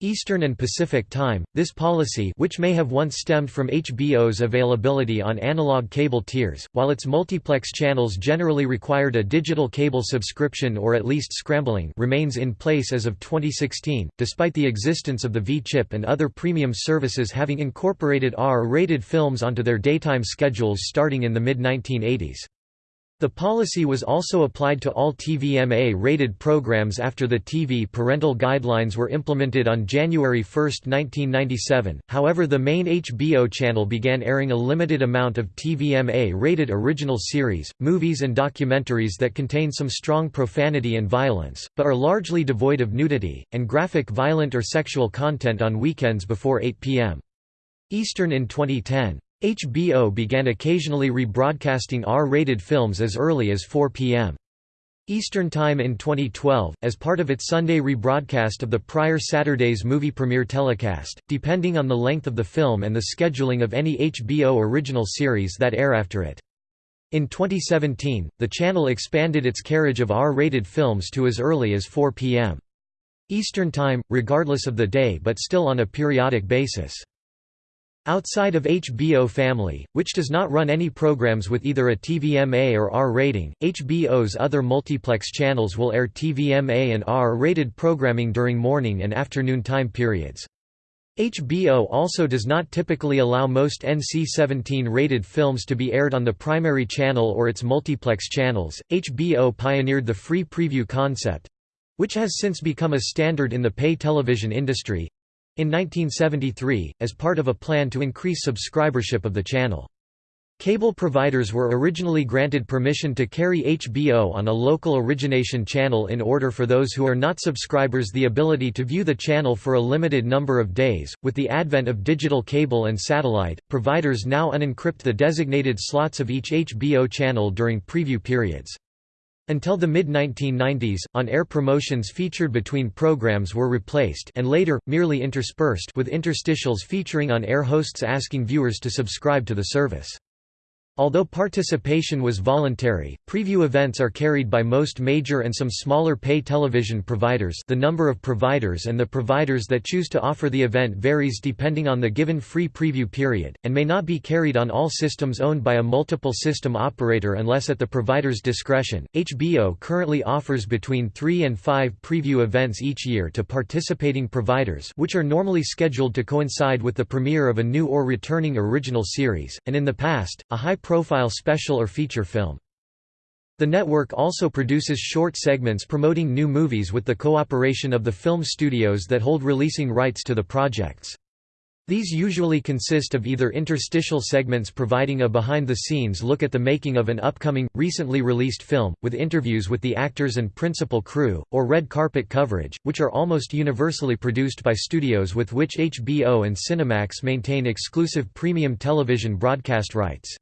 Eastern and Pacific Time. This policy, which may have once stemmed from HBO's availability on analog cable tiers, while its multiplex channels generally required a digital cable subscription or at least scrambling, remains in place as of 2016, despite the existence of the V-chip and other premium services having incorporated R-rated films onto their daytime schedules starting in the mid-1980s. The policy was also applied to all TVMA-rated programs after the TV parental guidelines were implemented on January 1, 1997, however the main HBO channel began airing a limited amount of TVMA-rated original series, movies and documentaries that contain some strong profanity and violence, but are largely devoid of nudity, and graphic violent or sexual content on weekends before 8 p.m. Eastern in 2010. HBO began occasionally rebroadcasting R-rated films as early as 4 p.m. Eastern Time in 2012, as part of its Sunday rebroadcast of the prior Saturday's movie premiere telecast, depending on the length of the film and the scheduling of any HBO original series that air after it. In 2017, the channel expanded its carriage of R-rated films to as early as 4 p.m. Eastern Time, regardless of the day but still on a periodic basis. Outside of HBO Family, which does not run any programs with either a TVMA or R rating, HBO's other multiplex channels will air TVMA and R-rated programming during morning and afternoon time periods. HBO also does not typically allow most NC-17 rated films to be aired on the primary channel or its multiplex channels. HBO pioneered the free preview concept, which has since become a standard in the pay television industry, in 1973, as part of a plan to increase subscribership of the channel. Cable providers were originally granted permission to carry HBO on a local origination channel in order for those who are not subscribers the ability to view the channel for a limited number of days. With the advent of digital cable and satellite, providers now unencrypt the designated slots of each HBO channel during preview periods. Until the mid-1990s, on-air promotions featured between programs were replaced and later, merely interspersed with interstitials featuring on-air hosts asking viewers to subscribe to the service. Although participation was voluntary, preview events are carried by most major and some smaller pay television providers the number of providers and the providers that choose to offer the event varies depending on the given free preview period, and may not be carried on all systems owned by a multiple system operator unless at the provider's discretion. HBO currently offers between three and five preview events each year to participating providers which are normally scheduled to coincide with the premiere of a new or returning original series, and in the past, a high profile special or feature film. The network also produces short segments promoting new movies with the cooperation of the film studios that hold releasing rights to the projects. These usually consist of either interstitial segments providing a behind-the-scenes look at the making of an upcoming, recently released film, with interviews with the actors and principal crew, or red carpet coverage, which are almost universally produced by studios with which HBO and Cinemax maintain exclusive premium television broadcast rights.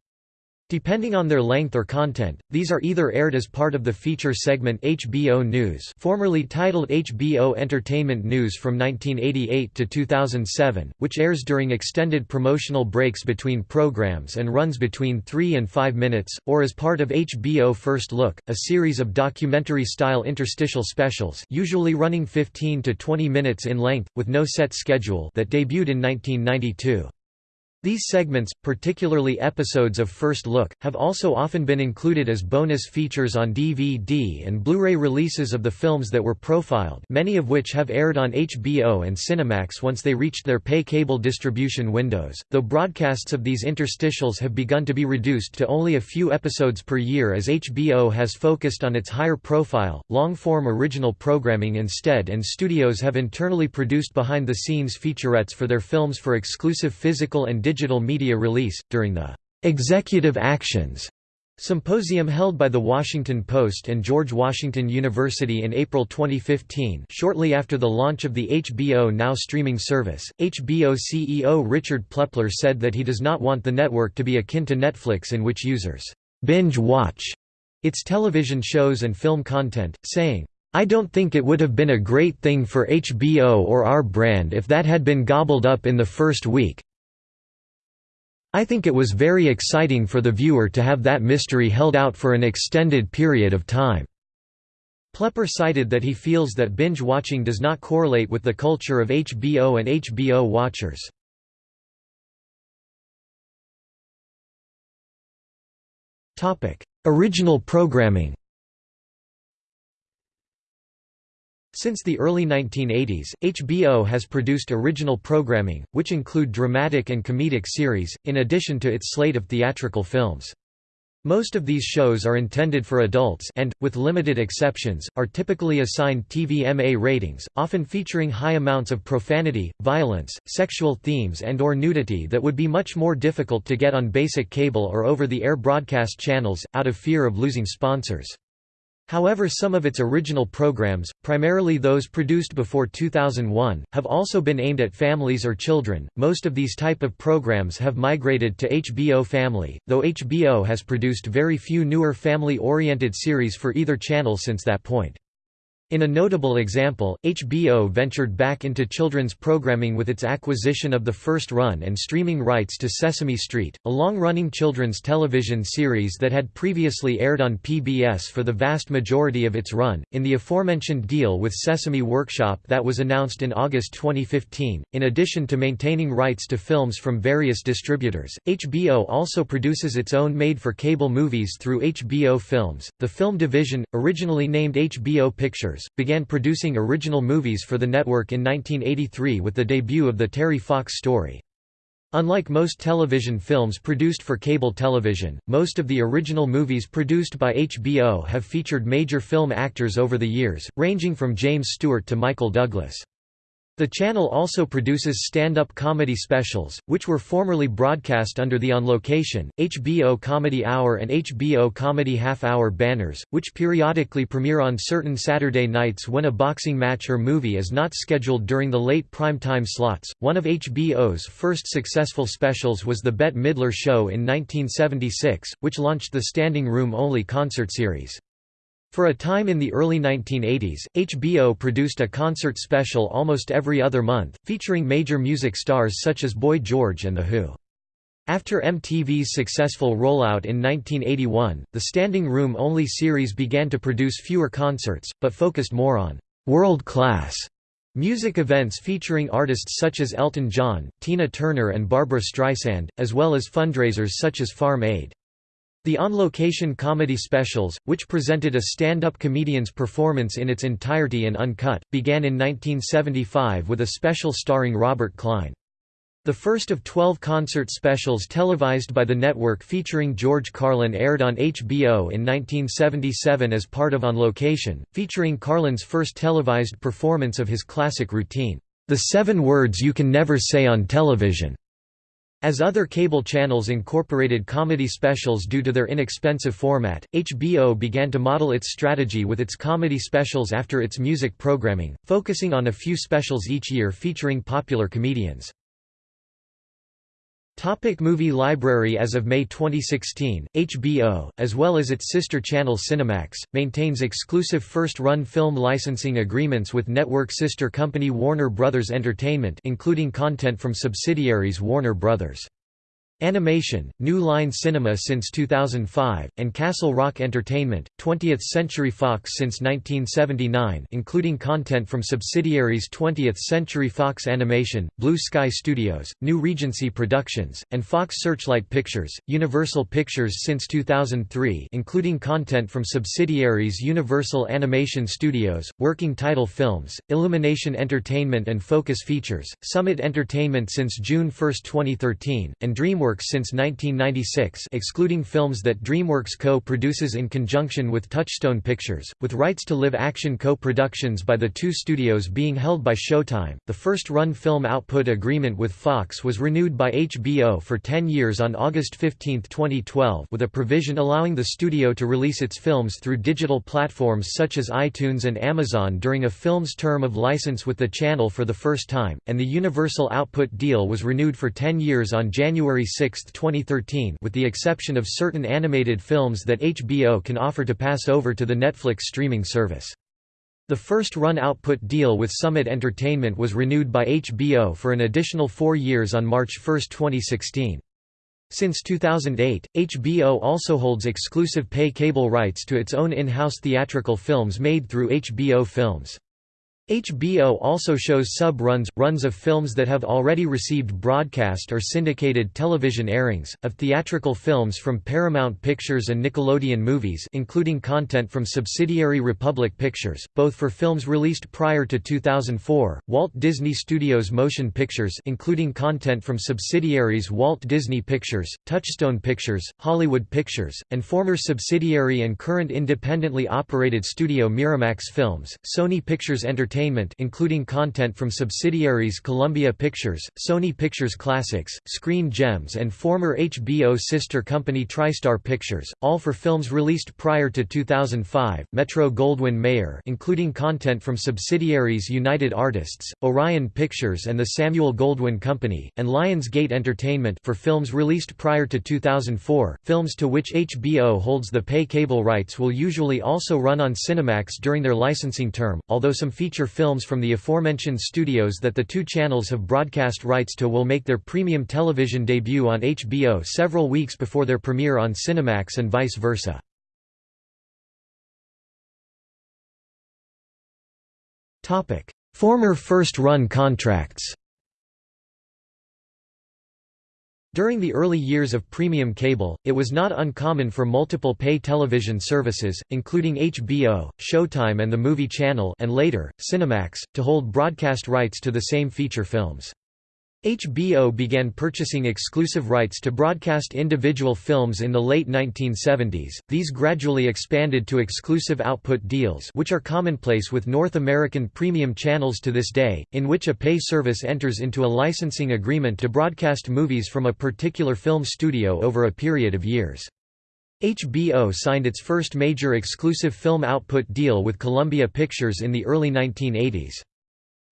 Depending on their length or content, these are either aired as part of the feature segment HBO News formerly titled HBO Entertainment News from 1988 to 2007, which airs during extended promotional breaks between programs and runs between 3 and 5 minutes, or as part of HBO First Look, a series of documentary-style interstitial specials usually running 15 to 20 minutes in length, with no set schedule that debuted in 1992. These segments, particularly episodes of First Look, have also often been included as bonus features on DVD and Blu-ray releases of the films that were profiled many of which have aired on HBO and Cinemax once they reached their pay cable distribution windows, though broadcasts of these interstitials have begun to be reduced to only a few episodes per year as HBO has focused on its higher profile, long-form original programming instead and studios have internally produced behind-the-scenes featurettes for their films for exclusive physical and digital media release, during the "'Executive Actions' Symposium held by The Washington Post and George Washington University in April 2015 shortly after the launch of the HBO Now streaming service, HBO CEO Richard Plepler said that he does not want the network to be akin to Netflix in which users «binge watch» its television shows and film content, saying, I don't think it would have been a great thing for HBO or our brand if that had been gobbled up in the first week, I think it was very exciting for the viewer to have that mystery held out for an extended period of time." Plepler cited that he feels that binge watching does not correlate with the culture of HBO and HBO watchers. Original programming Since the early 1980s, HBO has produced original programming, which include dramatic and comedic series, in addition to its slate of theatrical films. Most of these shows are intended for adults and, with limited exceptions, are typically assigned TVMA ratings, often featuring high amounts of profanity, violence, sexual themes and or nudity that would be much more difficult to get on basic cable or over-the-air broadcast channels, out of fear of losing sponsors. However some of its original programs, primarily those produced before 2001, have also been aimed at families or children. Most of these type of programs have migrated to HBO Family, though HBO has produced very few newer family-oriented series for either channel since that point. In a notable example, HBO ventured back into children's programming with its acquisition of the first run and streaming rights to Sesame Street, a long-running children's television series that had previously aired on PBS for the vast majority of its run, in the aforementioned deal with Sesame Workshop that was announced in August 2015. In addition to maintaining rights to films from various distributors, HBO also produces its own made-for-cable movies through HBO Films. The film division, originally named HBO Pictures, began producing original movies for the network in 1983 with the debut of the Terry Fox story. Unlike most television films produced for cable television, most of the original movies produced by HBO have featured major film actors over the years, ranging from James Stewart to Michael Douglas. The channel also produces stand-up comedy specials, which were formerly broadcast under the On Location, HBO Comedy Hour and HBO Comedy Half Hour banners, which periodically premiere on certain Saturday nights when a boxing match or movie is not scheduled during the late prime-time slots. One of HBO's first successful specials was The Bette Midler Show in 1976, which launched the standing room only concert series. For a time in the early 1980s, HBO produced a concert special almost every other month, featuring major music stars such as Boy George and The Who. After MTV's successful rollout in 1981, the Standing Room Only series began to produce fewer concerts, but focused more on world-class music events featuring artists such as Elton John, Tina Turner and Barbra Streisand, as well as fundraisers such as Farm Aid. The on-location comedy specials, which presented a stand-up comedian's performance in its entirety and uncut, began in 1975 with a special starring Robert Klein. The first of 12 concert specials televised by the network featuring George Carlin aired on HBO in 1977 as part of On Location, featuring Carlin's first televised performance of his classic routine, The Seven Words You Can Never Say on Television. As other cable channels incorporated comedy specials due to their inexpensive format, HBO began to model its strategy with its comedy specials after its music programming, focusing on a few specials each year featuring popular comedians. Topic movie library As of May 2016, HBO, as well as its sister channel Cinemax, maintains exclusive first-run film licensing agreements with network sister company Warner Bros. Entertainment including content from subsidiaries Warner Bros. Animation, New Line Cinema since 2005, and Castle Rock Entertainment, 20th Century Fox since 1979 including content from subsidiaries 20th Century Fox Animation, Blue Sky Studios, New Regency Productions, and Fox Searchlight Pictures, Universal Pictures since 2003 including content from subsidiaries Universal Animation Studios, Working Title Films, Illumination Entertainment and Focus Features, Summit Entertainment since June 1, 2013, and DreamWorks DreamWorks since 1996 excluding films that DreamWorks co-produces in conjunction with Touchstone Pictures, with rights to live-action co-productions by the two studios being held by Showtime. The first-run film output agreement with Fox was renewed by HBO for 10 years on August 15, 2012 with a provision allowing the studio to release its films through digital platforms such as iTunes and Amazon during a film's term of license with the channel for the first time, and the Universal output deal was renewed for 10 years on January 6, 2013 with the exception of certain animated films that HBO can offer to pass over to the Netflix streaming service. The first-run output deal with Summit Entertainment was renewed by HBO for an additional four years on March 1, 2016. Since 2008, HBO also holds exclusive pay cable rights to its own in-house theatrical films made through HBO Films. HBO also shows sub-runs, runs of films that have already received broadcast or syndicated television airings, of theatrical films from Paramount Pictures and Nickelodeon Movies including content from subsidiary Republic Pictures, both for films released prior to 2004, Walt Disney Studios Motion Pictures including content from subsidiaries Walt Disney Pictures, Touchstone Pictures, Hollywood Pictures, and former subsidiary and current independently operated studio Miramax Films, Sony Pictures Entertainment Entertainment including content from subsidiaries Columbia Pictures, Sony Pictures Classics, Screen Gems and former HBO sister company TriStar Pictures, all for films released prior to 2005, Metro-Goldwyn-Mayer including content from subsidiaries United Artists, Orion Pictures and the Samuel Goldwyn Company, and Lionsgate Entertainment for films released prior to 2004. Films to which HBO holds the pay cable rights will usually also run on Cinemax during their licensing term, although some feature feature films from the aforementioned studios that the two channels have broadcast rights to will make their premium television debut on HBO several weeks before their premiere on Cinemax and vice versa. Former first-run contracts During the early years of premium cable, it was not uncommon for multiple pay television services, including HBO, Showtime and the Movie Channel and later, Cinemax, to hold broadcast rights to the same feature films. HBO began purchasing exclusive rights to broadcast individual films in the late 1970s. These gradually expanded to exclusive output deals, which are commonplace with North American premium channels to this day, in which a pay service enters into a licensing agreement to broadcast movies from a particular film studio over a period of years. HBO signed its first major exclusive film output deal with Columbia Pictures in the early 1980s.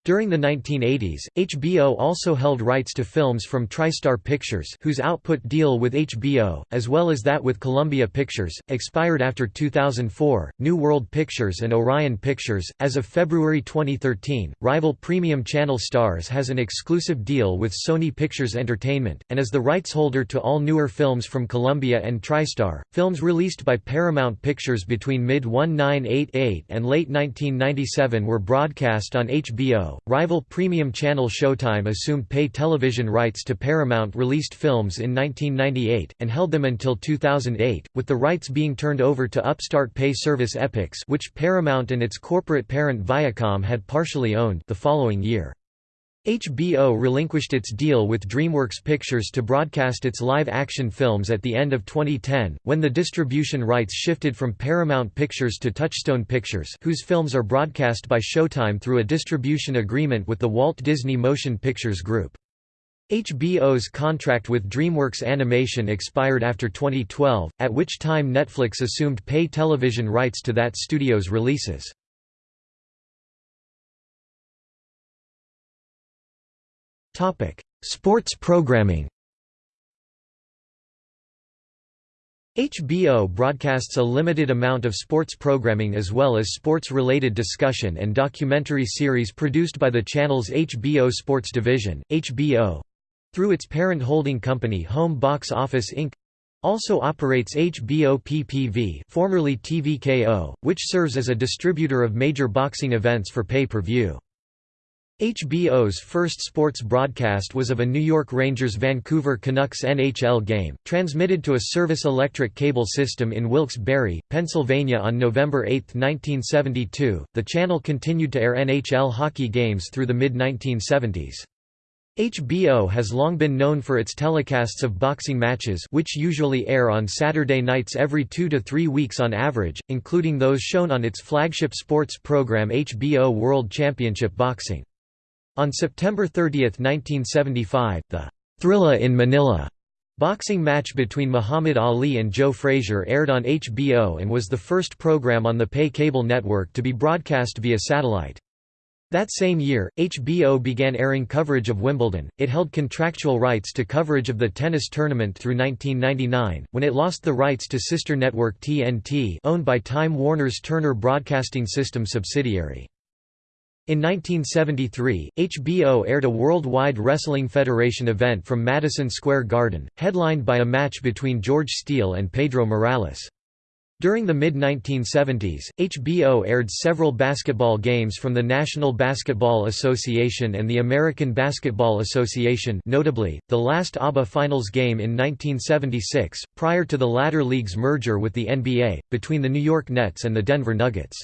During the 1980s, HBO also held rights to films from TriStar Pictures whose output deal with HBO, as well as that with Columbia Pictures, expired after 2004. New World Pictures and Orion Pictures. As of February 2013, rival premium channel Stars has an exclusive deal with Sony Pictures Entertainment, and is the rights holder to all newer films from Columbia and TriStar. Films released by Paramount Pictures between mid 1988 and late 1997 were broadcast on HBO rival premium channel Showtime assumed pay television rights to Paramount-released films in 1998, and held them until 2008, with the rights being turned over to upstart pay service Epix which Paramount and its corporate parent Viacom had partially owned the following year. HBO relinquished its deal with DreamWorks Pictures to broadcast its live-action films at the end of 2010, when the distribution rights shifted from Paramount Pictures to Touchstone Pictures whose films are broadcast by Showtime through a distribution agreement with the Walt Disney Motion Pictures Group. HBO's contract with DreamWorks Animation expired after 2012, at which time Netflix assumed pay television rights to that studio's releases. Topic: Sports programming. HBO broadcasts a limited amount of sports programming as well as sports-related discussion and documentary series produced by the channel's HBO Sports division, HBO, through its parent holding company Home Box Office Inc. Also operates HBO PPV formerly TVKO, which serves as a distributor of major boxing events for pay-per-view. HBO's first sports broadcast was of a New York Rangers Vancouver Canucks NHL game, transmitted to a Service Electric cable system in Wilkes-Barre, Pennsylvania on November 8, 1972. The channel continued to air NHL hockey games through the mid-1970s. HBO has long been known for its telecasts of boxing matches which usually air on Saturday nights every two to three weeks on average, including those shown on its flagship sports program HBO World Championship Boxing. On September 30, 1975, the Thrilla in Manila boxing match between Muhammad Ali and Joe Frazier aired on HBO and was the first program on the pay cable network to be broadcast via satellite. That same year, HBO began airing coverage of Wimbledon. It held contractual rights to coverage of the tennis tournament through 1999, when it lost the rights to sister network TNT, owned by Time Warner's Turner Broadcasting System subsidiary. In 1973, HBO aired a Worldwide Wrestling Federation event from Madison Square Garden, headlined by a match between George Steele and Pedro Morales. During the mid-1970s, HBO aired several basketball games from the National Basketball Association and the American Basketball Association notably, the last ABA Finals game in 1976, prior to the latter league's merger with the NBA, between the New York Nets and the Denver Nuggets.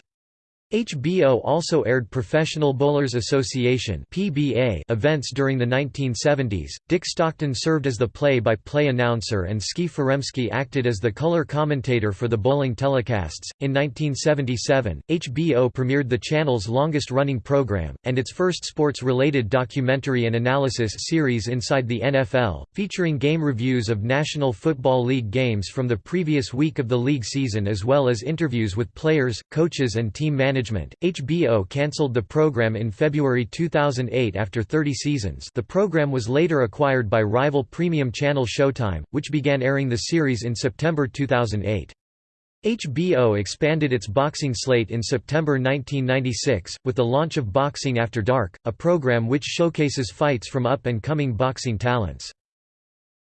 HBO also aired Professional Bowlers Association (PBA) events during the 1970s. Dick Stockton served as the play-by-play announcer and Skee Foremsky acted as the color commentator for the bowling telecasts. In 1977, HBO premiered the channel's longest-running program and its first sports-related documentary and analysis series Inside the NFL, featuring game reviews of National Football League games from the previous week of the league season as well as interviews with players, coaches and team managers management. HBO cancelled the program in February 2008 after 30 seasons. The program was later acquired by rival premium channel Showtime, which began airing the series in September 2008. HBO expanded its boxing slate in September 1996, with the launch of Boxing After Dark, a program which showcases fights from up-and-coming boxing talents.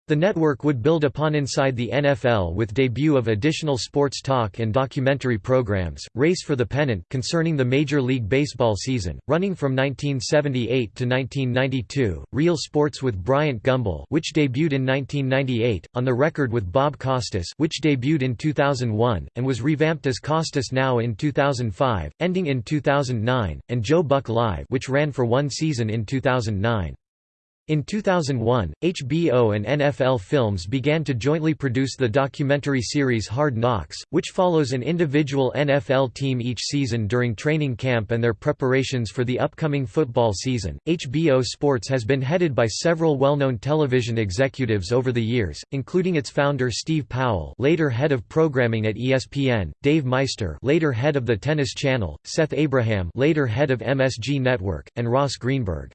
The network would build upon Inside the NFL with debut of additional sports talk and documentary programs, Race for the Pennant concerning the Major League Baseball season, running from 1978 to 1992, Real Sports with Bryant Gumbel which debuted in 1998, On the Record with Bob Costas which debuted in 2001, and was revamped as Costas Now in 2005, ending in 2009, and Joe Buck Live which ran for one season in 2009. In 2001, HBO and NFL Films began to jointly produce the documentary series Hard Knocks, which follows an individual NFL team each season during training camp and their preparations for the upcoming football season. HBO Sports has been headed by several well-known television executives over the years, including its founder Steve Powell, later head of programming at ESPN, Dave Meister, later head of the Tennis Channel, Seth Abraham, later head of MSG Network, and Ross Greenberg.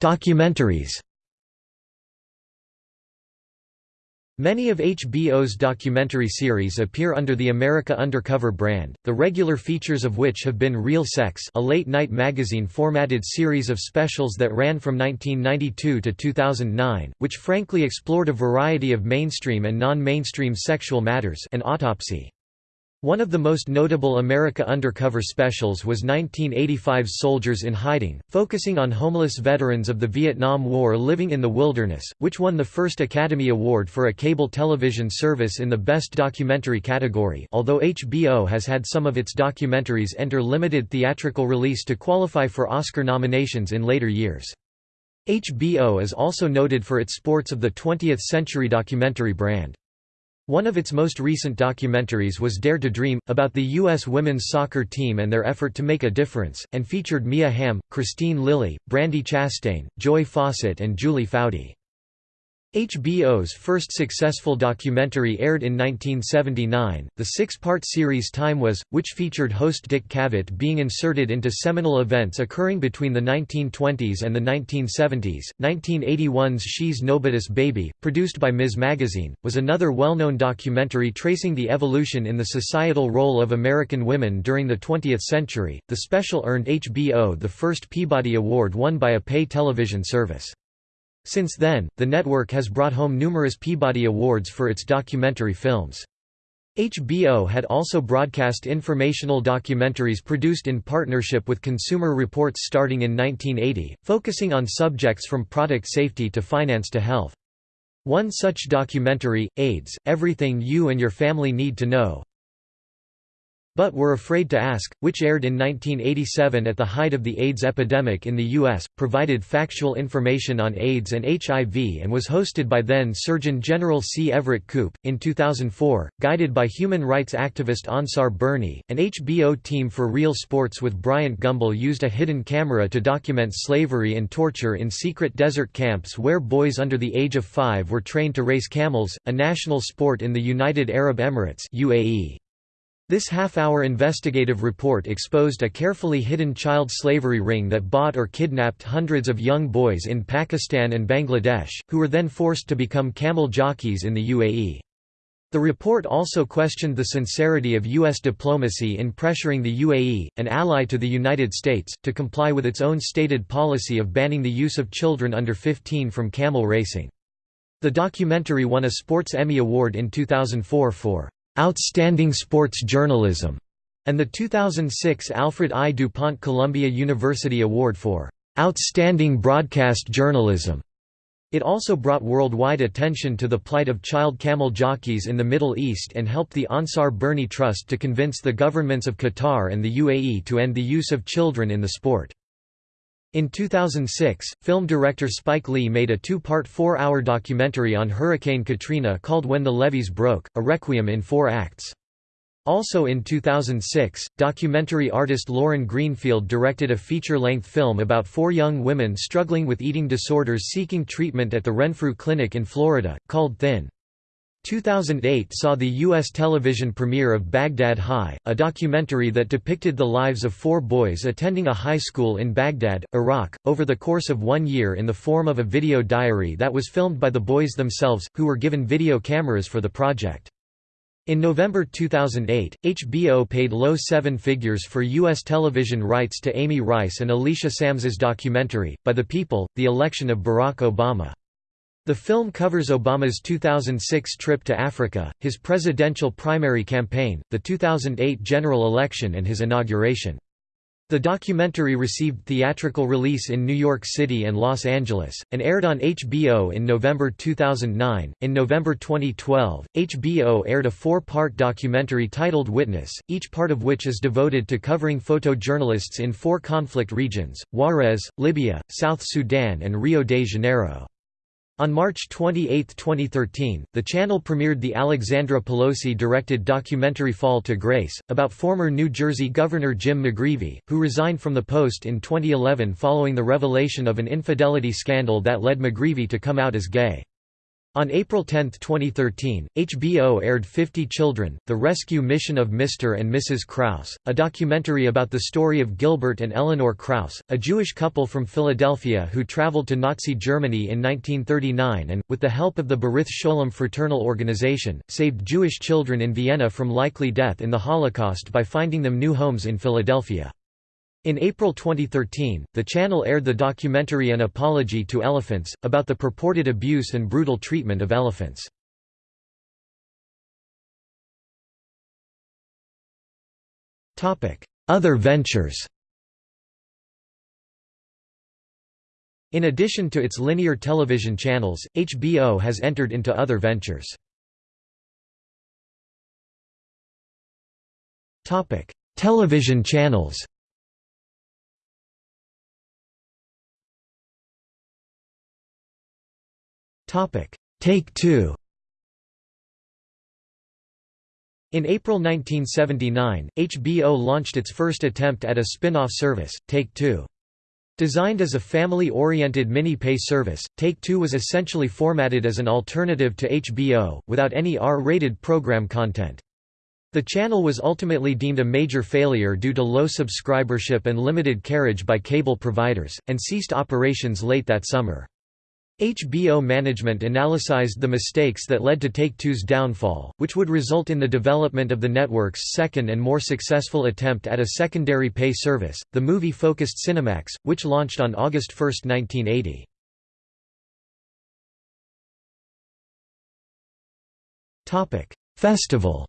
Documentaries Many of HBO's documentary series appear under the America Undercover brand, the regular features of which have been Real Sex a late-night magazine-formatted series of specials that ran from 1992 to 2009, which frankly explored a variety of mainstream and non-mainstream sexual matters and Autopsy. One of the most notable America Undercover specials was 1985's Soldiers in Hiding, focusing on homeless veterans of the Vietnam War living in the wilderness, which won the first Academy Award for a cable television service in the Best Documentary category although HBO has had some of its documentaries enter limited theatrical release to qualify for Oscar nominations in later years. HBO is also noted for its Sports of the 20th Century documentary brand. One of its most recent documentaries was Dare to Dream, about the U.S. women's soccer team and their effort to make a difference, and featured Mia Hamm, Kristine Lilly, Brandi Chastain, Joy Fawcett and Julie Foudy. HBO's first successful documentary aired in 1979, the six-part series Time Was, which featured host Dick Cavett being inserted into seminal events occurring between the 1920s and the 1970s. 1981's She's Nobody's Baby, produced by Ms. Magazine, was another well-known documentary tracing the evolution in the societal role of American women during the 20th century. The special earned HBO the first Peabody Award won by a pay television service. Since then, the network has brought home numerous Peabody Awards for its documentary films. HBO had also broadcast informational documentaries produced in partnership with Consumer Reports starting in 1980, focusing on subjects from product safety to finance to health. One such documentary, AIDS, Everything You and Your Family Need to Know, but Were Afraid to Ask, which aired in 1987 at the height of the AIDS epidemic in the U.S., provided factual information on AIDS and HIV and was hosted by then Surgeon General C. Everett Koop. In 2004, guided by human rights activist Ansar Burney, an HBO team for Real Sports with Bryant Gumbel used a hidden camera to document slavery and torture in secret desert camps where boys under the age of five were trained to race camels, a national sport in the United Arab Emirates UAE. This half-hour investigative report exposed a carefully hidden child slavery ring that bought or kidnapped hundreds of young boys in Pakistan and Bangladesh, who were then forced to become camel jockeys in the UAE. The report also questioned the sincerity of U.S. diplomacy in pressuring the UAE, an ally to the United States, to comply with its own stated policy of banning the use of children under 15 from camel racing. The documentary won a Sports Emmy Award in 2004 for Outstanding Sports Journalism, and the 2006 Alfred I. DuPont Columbia University Award for Outstanding Broadcast Journalism. It also brought worldwide attention to the plight of child camel jockeys in the Middle East and helped the Ansar Burney Trust to convince the governments of Qatar and the UAE to end the use of children in the sport. In 2006, film director Spike Lee made a two-part four-hour documentary on Hurricane Katrina called When the Levees Broke, a requiem in four acts. Also in 2006, documentary artist Lauren Greenfield directed a feature-length film about four young women struggling with eating disorders seeking treatment at the Renfrew Clinic in Florida, called Thin. 2008 saw the U.S. television premiere of Baghdad High, a documentary that depicted the lives of four boys attending a high school in Baghdad, Iraq, over the course of one year in the form of a video diary that was filmed by the boys themselves, who were given video cameras for the project. In November 2008, HBO paid low seven figures for U.S. television rights to Amy Rice and Alicia Sams's documentary, By the People, The Election of Barack Obama. The film covers Obama's 2006 trip to Africa, his presidential primary campaign, the 2008 general election and his inauguration. The documentary received theatrical release in New York City and Los Angeles, and aired on HBO in November 2009. In November 2012, HBO aired a four part documentary titled Witness, each part of which is devoted to covering photojournalists in four conflict regions Juarez, Libya, South Sudan, and Rio de Janeiro. On March 28, 2013, the channel premiered the Alexandra Pelosi-directed documentary Fall to Grace, about former New Jersey Governor Jim McGreevey, who resigned from the post in 2011 following the revelation of an infidelity scandal that led McGreevey to come out as gay. On April 10, 2013, HBO aired 50 Children, The Rescue Mission of Mr. and Mrs. Krause, a documentary about the story of Gilbert and Eleanor Krause, a Jewish couple from Philadelphia who traveled to Nazi Germany in 1939 and, with the help of the Brith Sholom fraternal organization, saved Jewish children in Vienna from likely death in the Holocaust by finding them new homes in Philadelphia. In April 2013, the channel aired the documentary An Apology to Elephants, about the purported abuse and brutal treatment of elephants. Other ventures In addition to its linear television channels, HBO has entered into other ventures. Television channels Take-Two In April 1979, HBO launched its first attempt at a spin-off service, Take-Two. Designed as a family-oriented mini-pay service, Take-Two was essentially formatted as an alternative to HBO, without any R-rated program content. The channel was ultimately deemed a major failure due to low subscribership and limited carriage by cable providers, and ceased operations late that summer. HBO management analyzed the mistakes that led to Take-Two's downfall, which would result in the development of the network's second and more successful attempt at a secondary pay service, the movie-focused Cinemax, which launched on August 1, 1980. Festival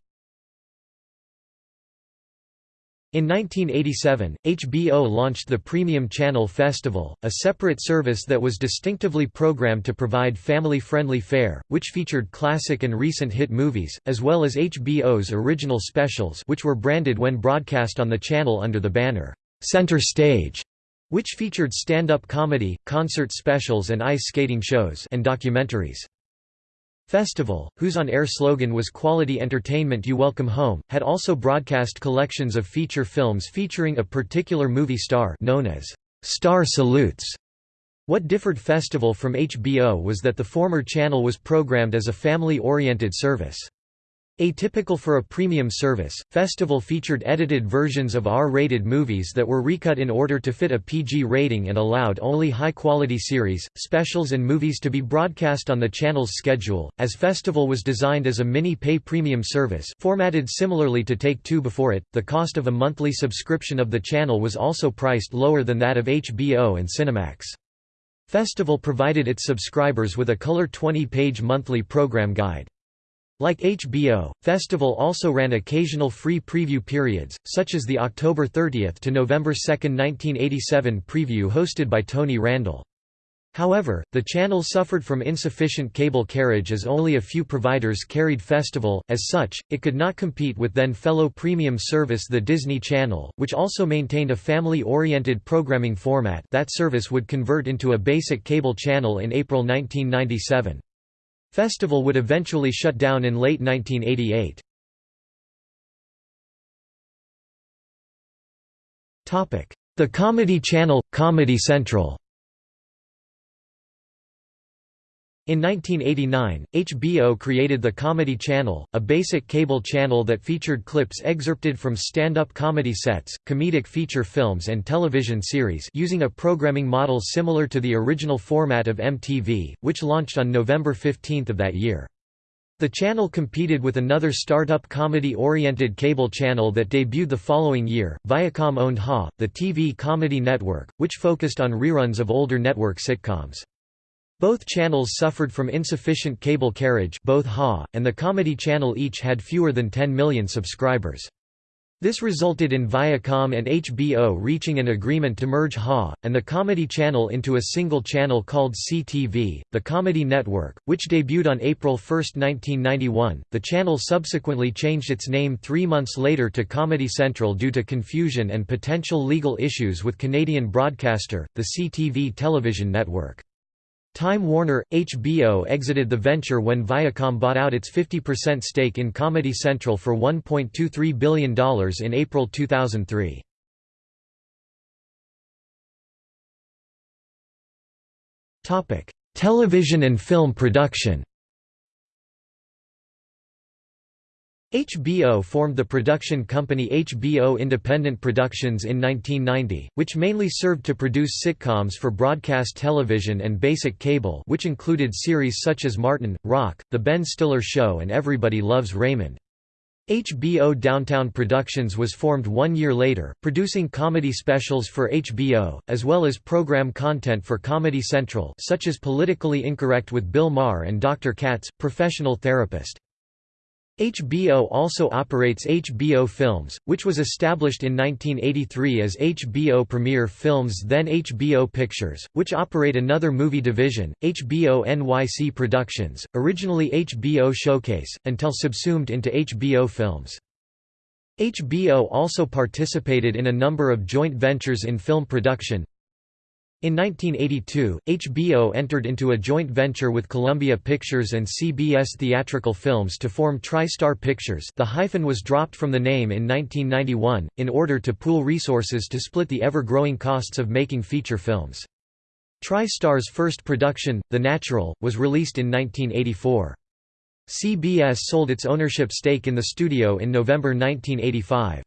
In 1987, HBO launched the premium channel Festival, a separate service that was distinctively programmed to provide family-friendly fare, which featured classic and recent hit movies, as well as HBO's original specials which were branded when broadcast on the channel under the banner, "'Center Stage' which featured stand-up comedy, concert specials and ice skating shows and documentaries. Festival, whose on-air slogan was Quality Entertainment You Welcome Home, had also broadcast collections of feature films featuring a particular movie star known as Star Salutes. What differed Festival from HBO was that the former channel was programmed as a family-oriented service. Atypical for a premium service, Festival featured edited versions of R-rated movies that were recut in order to fit a PG rating and allowed only high-quality series, specials and movies to be broadcast on the channel's schedule, as Festival was designed as a mini-pay premium service formatted similarly to Take-Two before it, the cost of a monthly subscription of the channel was also priced lower than that of HBO and Cinemax. Festival provided its subscribers with a color 20-page monthly program guide. Like HBO, Festival also ran occasional free preview periods, such as the October 30 to November 2, 1987 preview hosted by Tony Randall. However, the channel suffered from insufficient cable carriage as only a few providers carried Festival, as such, it could not compete with then fellow premium service the Disney Channel, which also maintained a family-oriented programming format that service would convert into a basic cable channel in April 1997. Festival would eventually shut down in late 1988. The Comedy Channel – Comedy Central In 1989, HBO created the Comedy Channel, a basic cable channel that featured clips excerpted from stand-up comedy sets, comedic feature films and television series using a programming model similar to the original format of MTV, which launched on November 15 of that year. The channel competed with another startup comedy-oriented cable channel that debuted the following year, Viacom owned HA, the TV comedy network, which focused on reruns of older network sitcoms. Both channels suffered from insufficient cable carriage both HA, and the Comedy Channel each had fewer than 10 million subscribers. This resulted in Viacom and HBO reaching an agreement to merge HA, and the Comedy Channel into a single channel called CTV, the Comedy Network, which debuted on April 1, 1991. The channel subsequently changed its name three months later to Comedy Central due to confusion and potential legal issues with Canadian broadcaster, the CTV television network. Time Warner, HBO exited the venture when Viacom bought out its 50% stake in Comedy Central for $1.23 billion in April 2003. Television and film production HBO formed the production company HBO Independent Productions in 1990, which mainly served to produce sitcoms for broadcast television and basic cable which included series such as Martin, Roc, The Ben Stiller Show and Everybody Loves Raymond. HBO Downtown Productions was formed one year later, producing comedy specials for HBO, as well as program content for Comedy Central such as Politically Incorrect with Bill Maher and Dr. Katz, Professional Therapist. HBO also operates HBO Films, which was established in 1983 as HBO Premiere Films then HBO Pictures, which operate another movie division, HBO NYC Productions, originally HBO Showcase, until subsumed into HBO Films. HBO also participated in a number of joint ventures in film production, in 1982, HBO entered into a joint venture with Columbia Pictures and CBS Theatrical Films to form TriStar Pictures the hyphen was dropped from the name in 1991, in order to pool resources to split the ever-growing costs of making feature films. TriStar's first production, The Natural, was released in 1984. CBS sold its ownership stake in the studio in November 1985.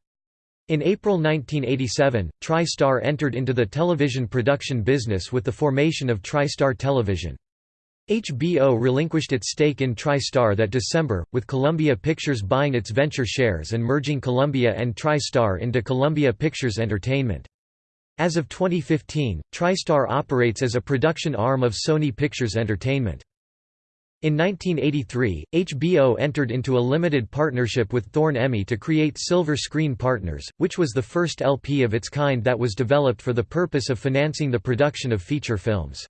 In April 1987, TriStar entered into the television production business with the formation of TriStar Television. HBO relinquished its stake in TriStar that December, with Columbia Pictures buying its venture shares and merging Columbia and TriStar into Columbia Pictures Entertainment. As of 2015, TriStar operates as a production arm of Sony Pictures Entertainment. In 1983, HBO entered into a limited partnership with Thorn-EMI to create Silver Screen Partners, which was the first LP of its kind that was developed for the purpose of financing the production of feature films.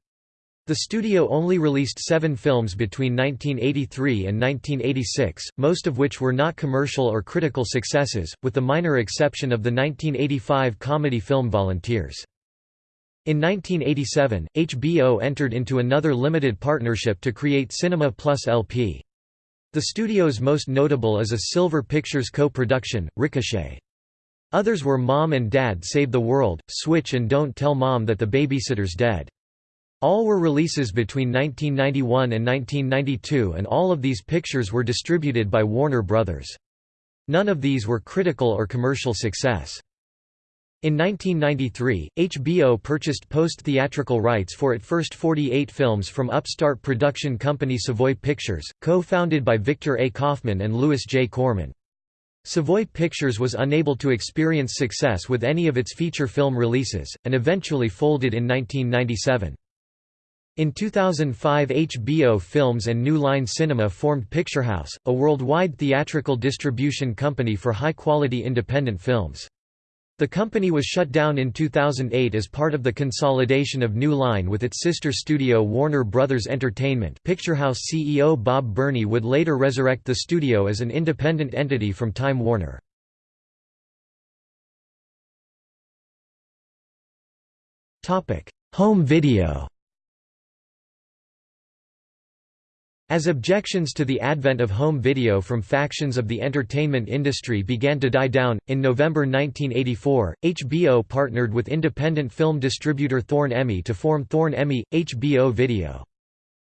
The studio only released seven films between 1983 and 1986, most of which were not commercial or critical successes, with the minor exception of the 1985 comedy film Volunteers. In 1987, HBO entered into another limited partnership to create Cinema Plus LP. The studio's most notable is a Silver Pictures co-production, Ricochet. Others were Mom and Dad Save the World, Switch and Don't Tell Mom That the Babysitter's Dead. All were releases between 1991 and 1992 and all of these pictures were distributed by Warner Brothers. None of these were critical or commercial success. In 1993, HBO purchased post-theatrical rights for its first 48 films from upstart production company Savoy Pictures, co-founded by Victor A. Kaufman and Lewis J. Korman. Savoy Pictures was unable to experience success with any of its feature film releases, and eventually folded in 1997. In 2005 HBO Films and New Line Cinema formed Picturehouse, a worldwide theatrical distribution company for high-quality independent films. The company was shut down in 2008 as part of the consolidation of New Line with its sister studio Warner Brothers Entertainment Picturehouse CEO Bob Berney would later resurrect the studio as an independent entity from Time Warner. Topic: Home video As objections to the advent of home video from factions of the entertainment industry began to die down, in November 1984, HBO partnered with independent film distributor Thorn-EMI to form Thorn-EMI, HBO Video.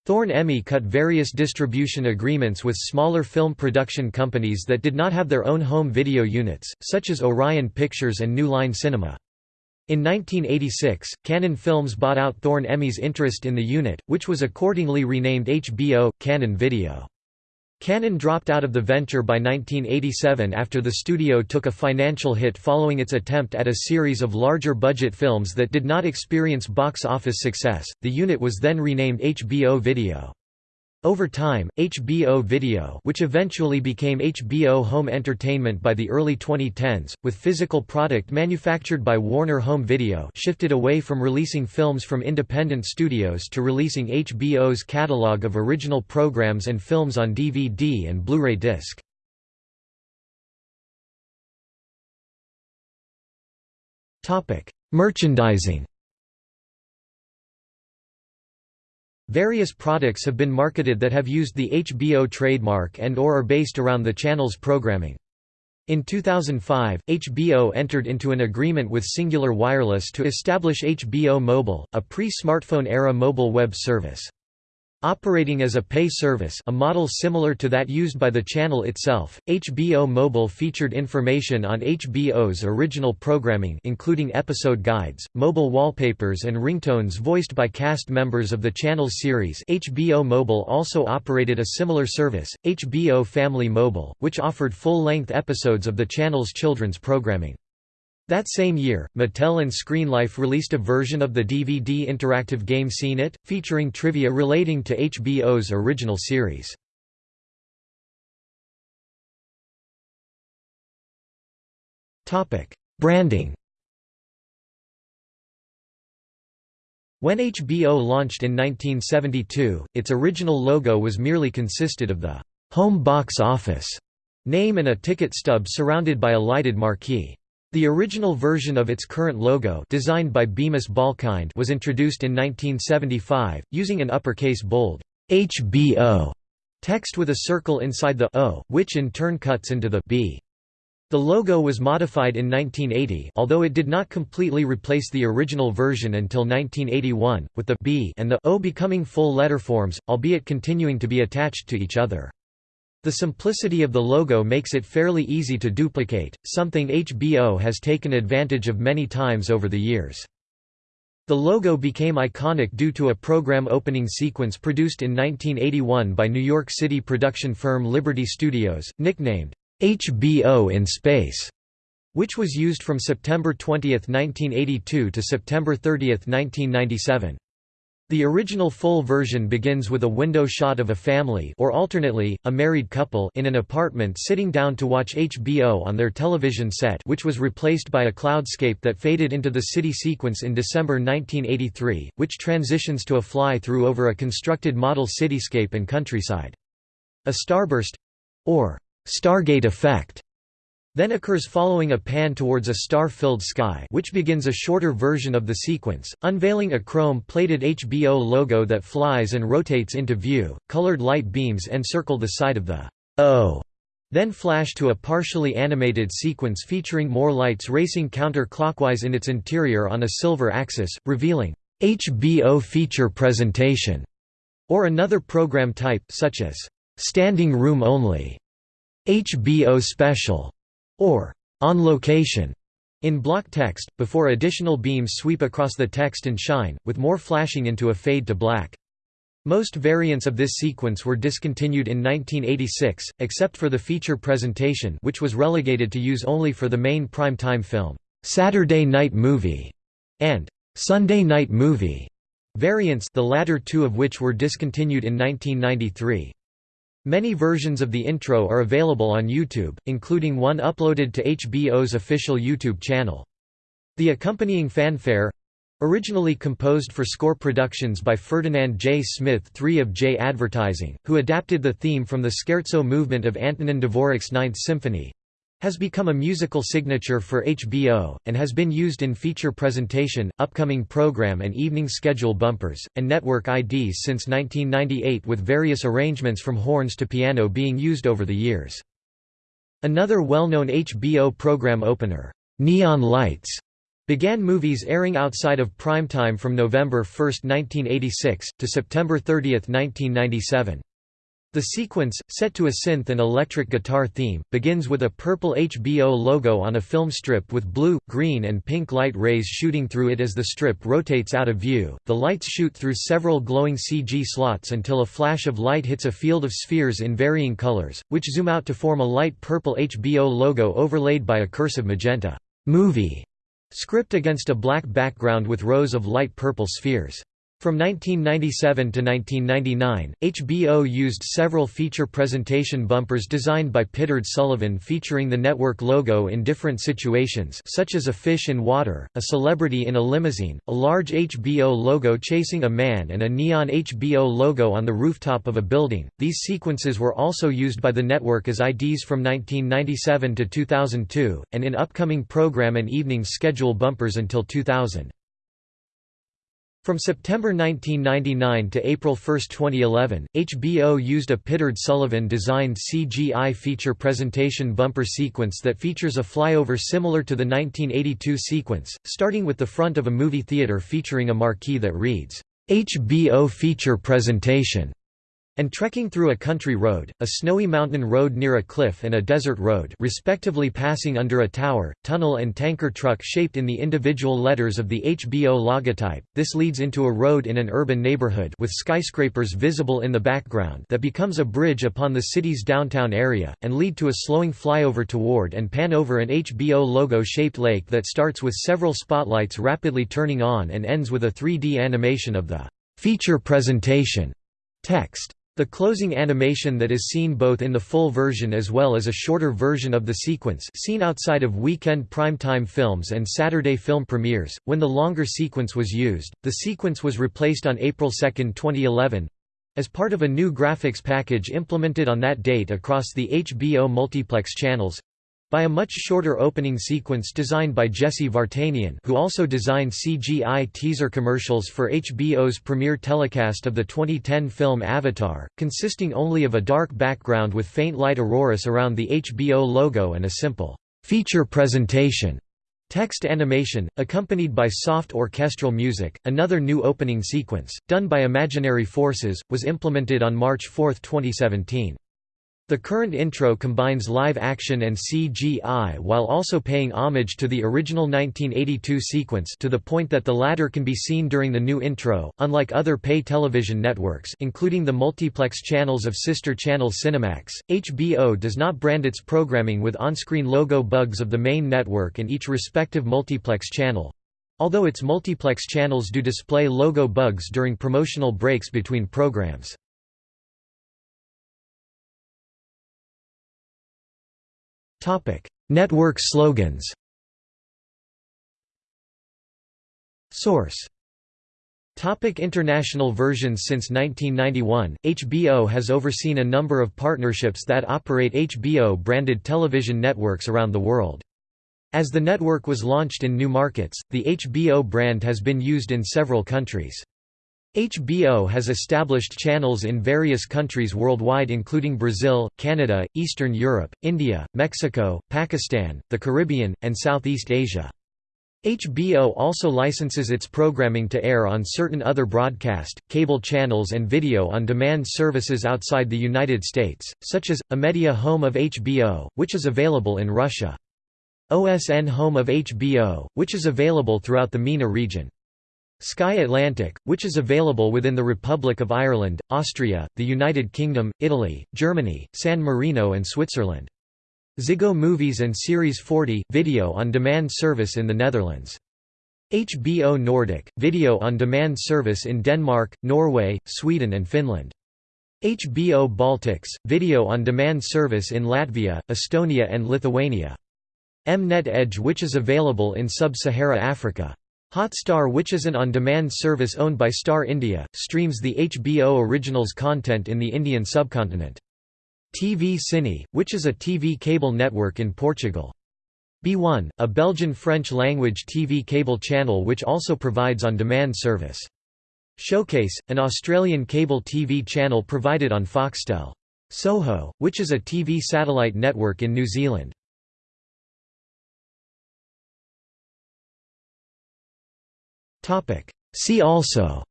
Thorn-EMI cut various distribution agreements with smaller film production companies that did not have their own home video units, such as Orion Pictures and New Line Cinema. In 1986, Cannon Films bought out Thorn-EMI's interest in the unit, which was accordingly renamed HBO, Cannon Video. Cannon dropped out of the venture by 1987 after the studio took a financial hit following its attempt at a series of larger budget films that did not experience box office success. The unit was then renamed HBO Video. Over time, HBO Video which eventually became HBO Home Entertainment by the early 2010s, with physical product manufactured by Warner Home Video shifted away from releasing films from independent studios to releasing HBO's catalog of original programs and films on DVD and Blu-ray disc. Merchandising Various products have been marketed that have used the HBO trademark and or are based around the channel's programming. In 2005, HBO entered into an agreement with Cingular Wireless to establish HBO Mobile, a pre-smartphone era mobile web service. Operating as a pay service a model similar to that used by the channel itself, HBO Mobile featured information on HBO's original programming including episode guides, mobile wallpapers and ringtones voiced by cast members of the channel's series HBO Mobile also operated a similar service, HBO Family Mobile, which offered full-length episodes of the channel's children's programming. That same year, Mattel and Screenlife released a version of the DVD interactive game Seen It, featuring trivia relating to HBO's original series. Branding When HBO launched in 1972, its original logo was merely consisted of the home box office name and a ticket stub surrounded by a lighted marquee. The original version of its current logo designed by Bemis Balkind was introduced in 1975, using an uppercase bold HBO text with a circle inside the O, which in turn cuts into the B. The logo was modified in 1980 although it did not completely replace the original version until 1981, with the B and the O becoming full letterforms, albeit continuing to be attached to each other. The simplicity of the logo makes it fairly easy to duplicate, something HBO has taken advantage of many times over the years. The logo became iconic due to a program opening sequence produced in 1981 by New York City production firm Liberty Studios, nicknamed HBO in Space, which was used from September 20, 1982 to September 30, 1997. The original full version begins with a window shot of a family or alternately, a married couple in an apartment sitting down to watch HBO on their television set which was replaced by a cloudscape that faded into the city sequence in December 1983, which transitions to a fly-through over a constructed model cityscape and countryside. A starburst—or Stargate effect then occurs following a pan towards a star-filled sky which begins a shorter version of the sequence, unveiling a chrome-plated HBO logo that flies and rotates into view. Colored light beams encircle the side of the O, then flash to a partially animated sequence featuring more lights racing counter-clockwise in its interior on a silver axis, revealing HBO feature presentation, or another program type such as standing room only. HBO Special, or On Location, in block text, before additional beams sweep across the text and shine, with more flashing into a fade to black. Most variants of this sequence were discontinued in 1986, except for the feature presentation which was relegated to use only for the main prime-time film, "'Saturday Night Movie' and "'Sunday Night Movie' variants the latter two of which were discontinued in 1993. Many versions of the intro are available on YouTube, including one uploaded to HBO's official YouTube channel. The accompanying fanfare originally composed for score productions by Ferdinand J. Smith III of J Advertising, who adapted the theme from the scherzo movement of Antonin Dvorak's Ninth Symphony, has become a musical signature for HBO, and has been used in feature presentation, upcoming program and evening schedule bumpers, and network IDs since 1998 with various arrangements from horns to piano being used over the years. Another well-known HBO program opener, Neon Lights, began movies airing outside of primetime from November 1, 1986, to September 30, 1997. The sequence, set to a synth and electric guitar theme, begins with a purple HBO logo on a film strip with blue, green and pink light rays shooting through it as the strip rotates out of view. The lights shoot through several glowing CG slots until a flash of light hits a field of spheres in varying colors, which zoom out to form a light purple HBO logo overlaid by a cursive magenta movie script against a black background with rows of light purple spheres. From 1997 to 1999, HBO used several feature presentation bumpers designed by Pittard Sullivan featuring the network logo in different situations such as a fish in water, a celebrity in a limousine, a large HBO logo chasing a man and a neon HBO logo on the rooftop of a building. These sequences were also used by the network as IDs from 1997 to 2002, and in upcoming program and evening schedule bumpers until 2000. From September 1999 to April 1, 2011, HBO used a Pittard Sullivan-designed CGI feature presentation bumper sequence that features a flyover similar to the 1982 sequence, starting with the front of a movie theater featuring a marquee that reads, "HBO Feature Presentation." And trekking through a country road, a snowy mountain road near a cliff and a desert road respectively passing under a tower, tunnel and tanker truck shaped in the individual letters of the HBO logotype. This leads into a road in an urban neighborhood with skyscrapers visible in the background that becomes a bridge upon the city's downtown area, and lead to a slowing flyover toward and pan over an HBO logo-shaped lake that starts with several spotlights rapidly turning on and ends with a 3D animation of the feature presentation text. The closing animation that is seen both in the full version as well as a shorter version of the sequence seen outside of weekend primetime films and Saturday film premieres. When the longer sequence was used, the sequence was replaced on April 2, 2011 as part of a new graphics package implemented on that date across the HBO multiplex channels by a much shorter opening sequence designed by Jesse Vartanian who also designed CGI teaser commercials for HBO's premiere telecast of the 2010 film Avatar, consisting only of a dark background with faint light auroras around the HBO logo and a simple feature presentation text animation, accompanied by soft orchestral music. Another new opening sequence, done by Imaginary Forces, was implemented on March 4, 2017. The current intro combines live action and CGI while also paying homage to the original 1982 sequence to the point that the latter can be seen during the new intro. Unlike other pay television networks, including the multiplex channels of sister channel Cinemax, HBO does not brand its programming with on-screen logo bugs of the main network and each respective multiplex channel. Although its multiplex channels do display logo bugs during promotional breaks between programs. Topic: Network slogans. Source. Topic international versions Since 1991, HBO has overseen a number of partnerships that operate HBO-branded television networks around the world. As the network was launched in new markets, the HBO brand has been used in several countries. HBO has established channels in various countries worldwide including Brazil, Canada, Eastern Europe, India, Mexico, Pakistan, the Caribbean, and Southeast Asia. HBO also licenses its programming to air on certain other broadcast, cable channels and video-on-demand services outside the United States, such as, Amedia Home of HBO, which is available in Russia. OSN Home of HBO, which is available throughout the MENA region. Sky Atlantic, which is available within the Republic of Ireland, Austria, the United Kingdom, Italy, Germany, San Marino and Switzerland. Ziggo Movies and Series 40, video-on-demand service in the Netherlands. HBO Nordic, video-on-demand service in Denmark, Norway, Sweden and Finland. HBO Baltics, video-on-demand service in Latvia, Estonia and Lithuania. Mnet Edge which is available in Sub-Sahara Africa. Hotstar which is an on-demand service owned by Star India, streams the HBO Originals content in the Indian subcontinent. TV Cine, which is a TV cable network in Portugal. B1, a Belgian-French-language TV cable channel which also provides on-demand service. Showcase, an Australian cable TV channel provided on Foxtel. Soho, which is a TV satellite network in New Zealand. See also.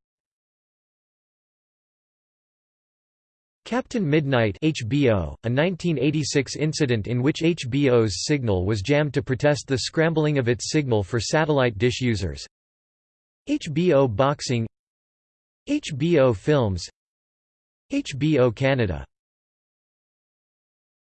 Captain Midnight HBO, a 1986 incident in which HBO's signal was jammed to protest the scrambling of its signal for satellite dish users. HBO Boxing HBO Films HBO Canada